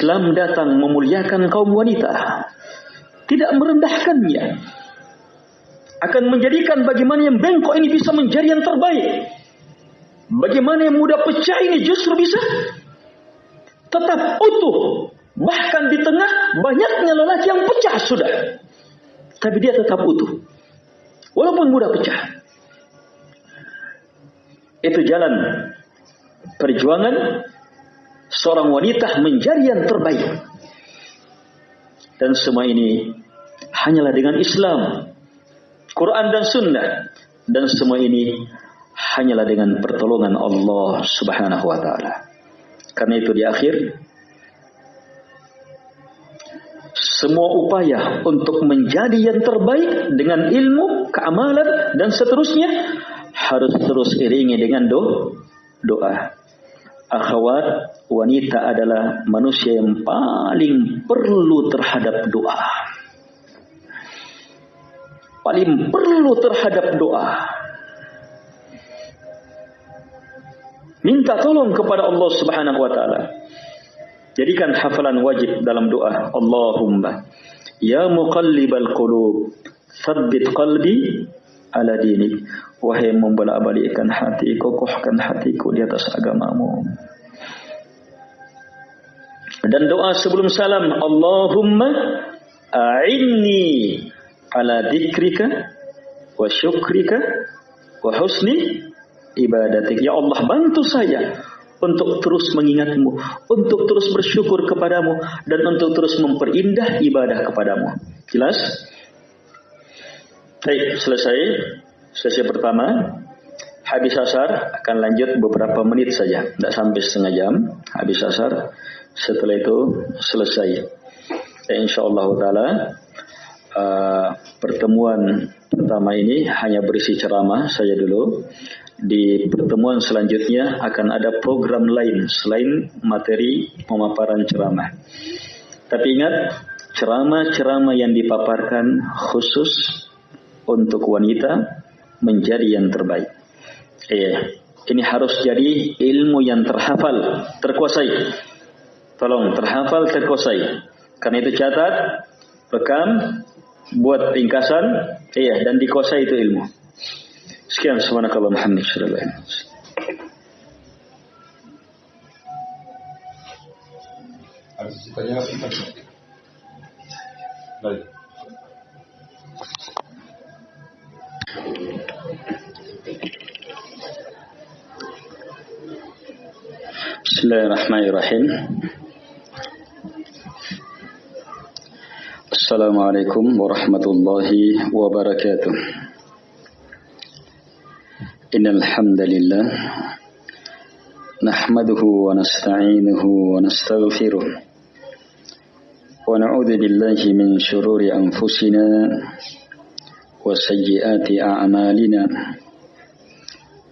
Islam datang memuliakan kaum wanita tidak merendahkannya. Akan menjadikan bagaimana yang bengkok ini bisa menjadi yang terbaik. Bagaimana yang mudah pecah ini justru bisa tetap utuh. Bahkan di tengah banyaknya lelaki yang pecah sudah. Tapi dia tetap utuh. Walaupun mudah pecah. Itu jalan perjuangan seorang wanita menjadi yang terbaik. Dan semua ini hanyalah dengan Islam, Quran dan Sunnah. Dan semua ini hanyalah dengan pertolongan Allah Subhanahu wa taala. Karena itu di akhir semua upaya untuk menjadi yang terbaik dengan ilmu, keamalan dan seterusnya harus terus iringi dengan do doa. Akhwat, wanita adalah manusia yang paling perlu terhadap doa. Paling perlu terhadap doa. Minta tolong kepada Allah Subhanahu wa taala. Jadikan hafalan wajib dalam doa. Allahumma ya muqallibal qulub, tsabbit qalbi ala dinik. Wahai membolak-balikkan hati, kokohkan hatiku di atas agamamu. Dan doa sebelum salam, Allahumma a'inni ala dikrika wa syukrika wa husni ibadatik. Ya Allah bantu saya untuk terus mengingatmu, untuk terus bersyukur kepadamu, dan untuk terus memperindah ibadah kepadamu. Jelas? Baik, selesai sesi pertama. Habis asar akan lanjut beberapa menit saja, tidak sampai setengah jam. Habis asar, setelah itu selesai. Ya, insya Allah taala uh, pertemuan pertama ini hanya berisi ceramah saja dulu. Di pertemuan selanjutnya akan ada program lain selain materi pemaparan ceramah. Tapi ingat, ceramah-ceramah yang dipaparkan khusus untuk wanita menjadi yang terbaik. Iya, ini harus jadi ilmu yang terhafal, terkuasai. Tolong terhafal, terkuasai. Karena itu catat, rekam, buat ringkasan, iya dan dikuasai itu ilmu. Sekian subhanakallah Muhammad sallallahu alaihi wasallam. Baik. بسم الله الرحمن الرحيم السلام عليكم ورحمة الله وبركاته إن الحمد لله نحمده ونستعينه ونستغفره ونعوذ بالله من شرور أنفسنا وسيئات أعمالنا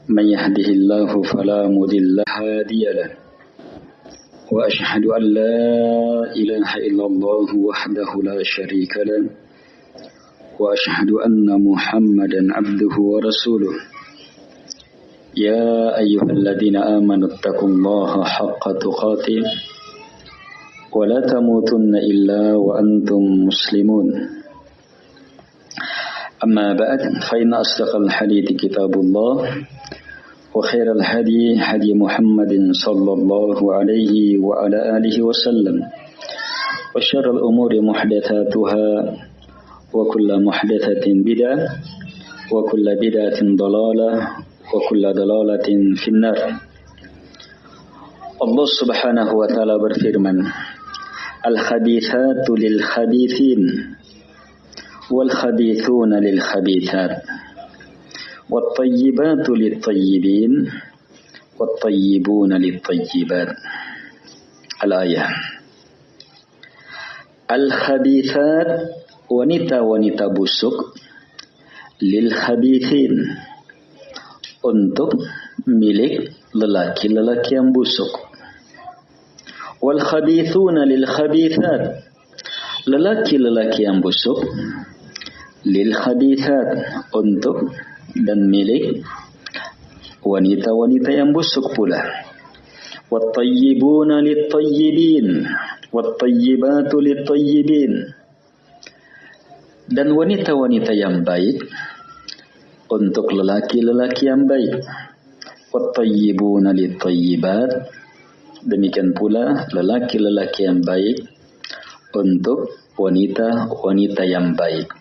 من يهده الله فلا مضل هادي له. وأشهد أن لا إله إلا الله وحده لا شريك له. وأشهد أن محمدا عبده ورسوله. يا أيها الذين آمنوا اتقوا الله حق تقاته. ولا تموتن إلا وأنتم مسلمون. أما بعد فإن أصدق الحديث كتاب الله وخير الهدي هدي محمد صلى الله عليه وعلى آله وسلم. وشر الأمور محدثاتها وكل محدثة بدعة وكل بدعة ضلالة وكل ضلالة في النار. subhanahu wa ta'ala berfirman Al-khabithatu lil-khabithin والخبيثون للخبيثات والطيبات للطيبين والطيبون للطيبات الآية الخبيثات ونتا ونتا بوسك للخبيثين untuk milik lelaki-lelaki yang busuk. Wal khabithuna lil khabithat. Lil khabithat untuk dan milik wanita-wanita yang busuk pula. Wattayyibuna littayyibin wattayyibatu littayyibin dan wanita-wanita yang baik untuk lelaki-lelaki yang baik. Wattayyibuna littayyibat demikian pula lelaki-lelaki yang baik untuk wanita-wanita yang baik.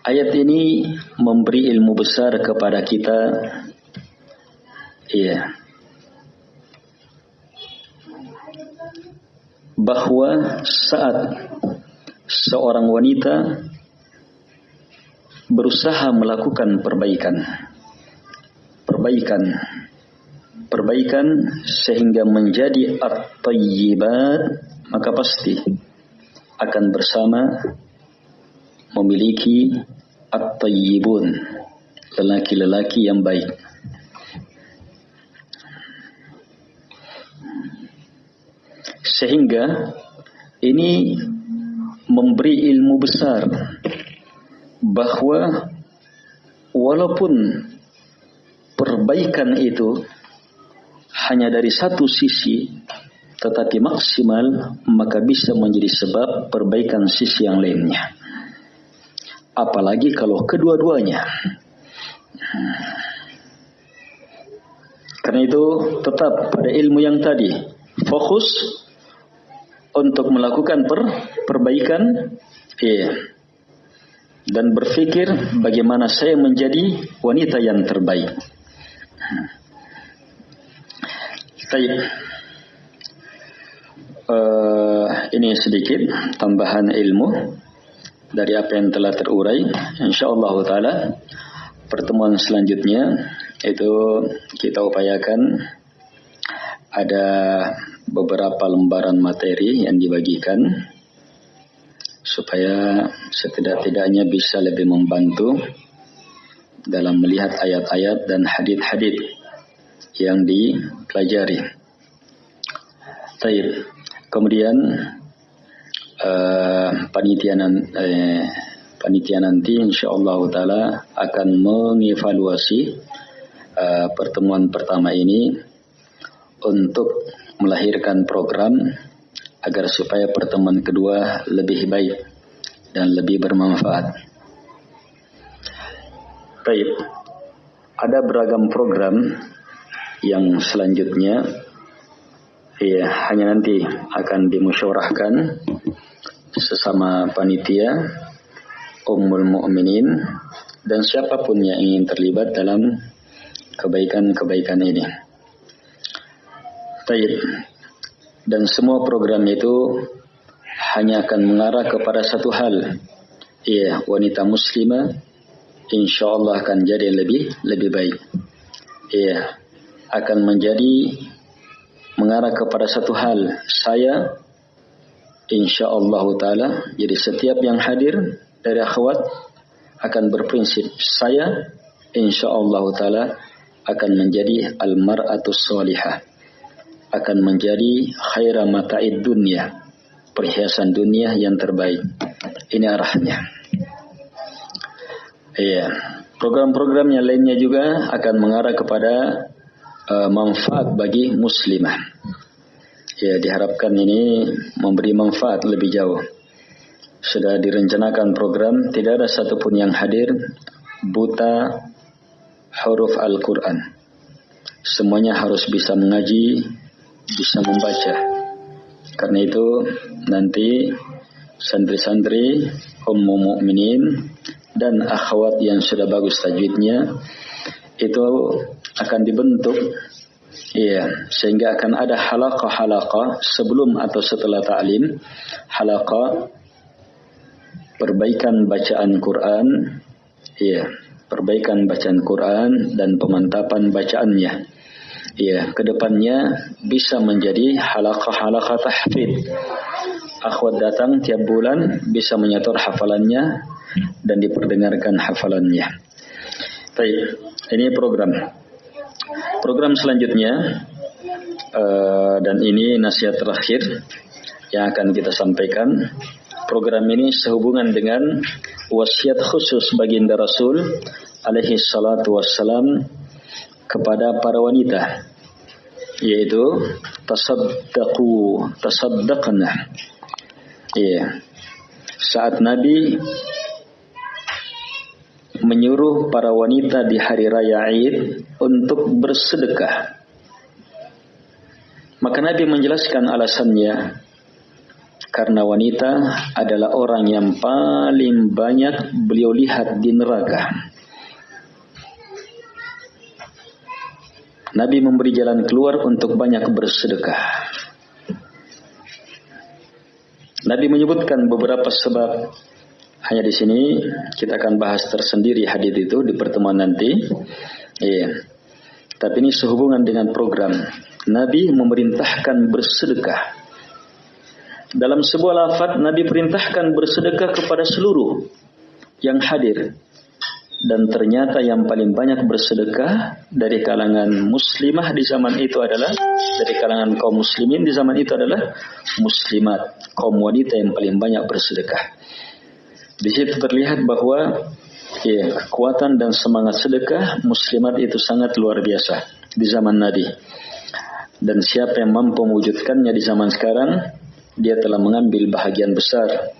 Ayat ini memberi ilmu besar kepada kita. Iya. Bahwa saat seorang wanita berusaha melakukan perbaikan, perbaikan, perbaikan sehingga menjadi at-tayyibat, maka pasti akan bersama memiliki at-tayyibun lelaki-lelaki yang baik. Sehingga ini memberi ilmu besar bahwa walaupun perbaikan itu hanya dari satu sisi tetapi maksimal maka bisa menjadi sebab perbaikan sisi yang lainnya apalagi kalau kedua-duanya karena itu tetap pada ilmu yang tadi fokus untuk melakukan per, perbaikan iya dan berpikir bagaimana saya menjadi wanita yang terbaik. Baik. Uh, ini sedikit tambahan ilmu dari apa yang telah terurai. Insyaallah taala pertemuan selanjutnya itu kita upayakan ada beberapa lembaran materi yang dibagikan supaya setidak-tidaknya bisa lebih membantu dalam melihat ayat-ayat dan hadith-hadith yang dipelajari. Kemudian uh, panitia, uh, panitia nanti insyaallah taala akan mengevaluasi uh, pertemuan pertama ini untuk melahirkan program agar supaya pertemuan kedua lebih baik dan lebih bermanfaat. Baik, ada beragam program yang selanjutnya ya hanya nanti akan dimusyawarahkan sesama panitia Ummul Mukminin dan siapa pun yang ingin terlibat dalam kebaikan-kebaikan ini. Baik, dan semua program itu hanya akan mengarah kepada satu hal. Iya, wanita muslimah insya Allah akan jadi lebih lebih baik. Iya, akan menjadi mengarah kepada satu hal. Saya insya Allah taala jadi setiap yang hadir dari akhwat akan berprinsip saya insya Allah taala akan menjadi almaratus salihah akan menjadi khaira mata'id dunia perhiasan dunia yang terbaik. Ini arahnya. Iya. Program-program yang lainnya juga akan mengarah kepada uh, manfaat bagi muslimah ya diharapkan ini memberi manfaat lebih jauh sudah direncanakan program tidak ada satupun yang hadir buta huruf Al-Quran semuanya harus bisa mengaji bisa membaca. Karena itu nanti santri-santri ummu mukminin dan akhwat yang sudah bagus tajwidnya itu akan dibentuk Iya, sehingga akan ada halaqah-halaqah sebelum atau setelah ta'lim, halaqah perbaikan bacaan Quran, iya, perbaikan bacaan Quran dan pemantapan bacaannya ya ke depannya bisa menjadi halakah-halakah tahfid. Akhwat datang tiap bulan bisa menyetor hafalannya dan diperdengarkan hafalannya. Baik, ini program. Program selanjutnya uh, dan ini nasihat terakhir yang akan kita sampaikan. Program ini sehubungan dengan wasiat khusus baginda Rasul alaihi salatu wassalam kepada para wanita yaitu tasaddaqu tasaddaqna ya saat Nabi menyuruh para wanita di hari raya Id untuk bersedekah maka Nabi menjelaskan alasannya karena wanita adalah orang yang paling banyak beliau lihat di neraka Nabi memberi jalan keluar untuk banyak bersedekah. Nabi menyebutkan beberapa sebab hanya di sini kita akan bahas tersendiri hadis itu di pertemuan nanti. Iya. Tapi ini sehubungan dengan program. Nabi memerintahkan bersedekah. Dalam sebuah lafaz Nabi perintahkan bersedekah kepada seluruh yang hadir. Dan ternyata yang paling banyak bersedekah dari kalangan muslimah di zaman itu adalah dari kalangan kaum muslimin di zaman itu adalah muslimat, kaum wanita yang paling banyak bersedekah. Di situ terlihat bahwa ya, kekuatan dan semangat sedekah muslimat itu sangat luar biasa di zaman Nabi. Dan siapa yang mampu mewujudkannya di zaman sekarang, dia telah mengambil bahagian besar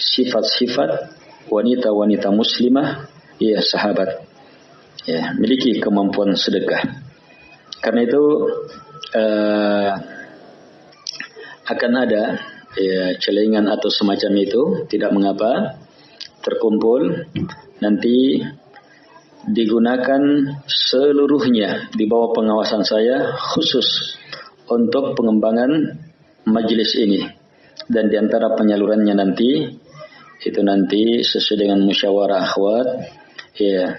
sifat-sifat wanita-wanita muslimah, ya sahabat, ya miliki kemampuan sedekah. Karena itu uh, akan ada ya, celengan atau semacam itu, tidak mengapa terkumpul nanti digunakan seluruhnya di bawah pengawasan saya khusus untuk pengembangan majelis ini. Dan di antara penyalurannya nanti itu nanti sesuai dengan musyawarah akhwat ya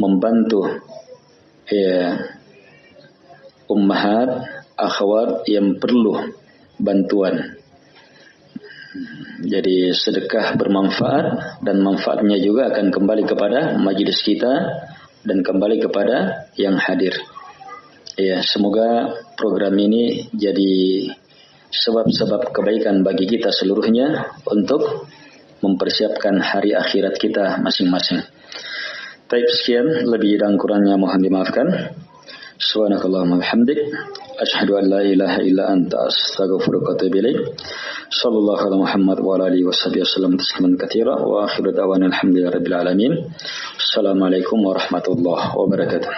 membantu ya ummahat akhwat yang perlu bantuan jadi sedekah bermanfaat dan manfaatnya juga akan kembali kepada majelis kita dan kembali kepada yang hadir. Ya, semoga program ini jadi sebab-sebab kebaikan bagi kita seluruhnya untuk mempersiapkan hari akhirat kita masing-masing. Baik sekian, lebih dan kurangnya mohon dimaafkan. سبحانك اللهم وبحمدك أشهد أن لا إله إلا أنت أستغفرك وأتوب إليك. صلى الله على محمد وعلى آله وصحبه وسلم تسليما كثيرا. وآخر دعوانا الحمد لله رب العالمين. السلام عليكم ورحمة الله وبركاته.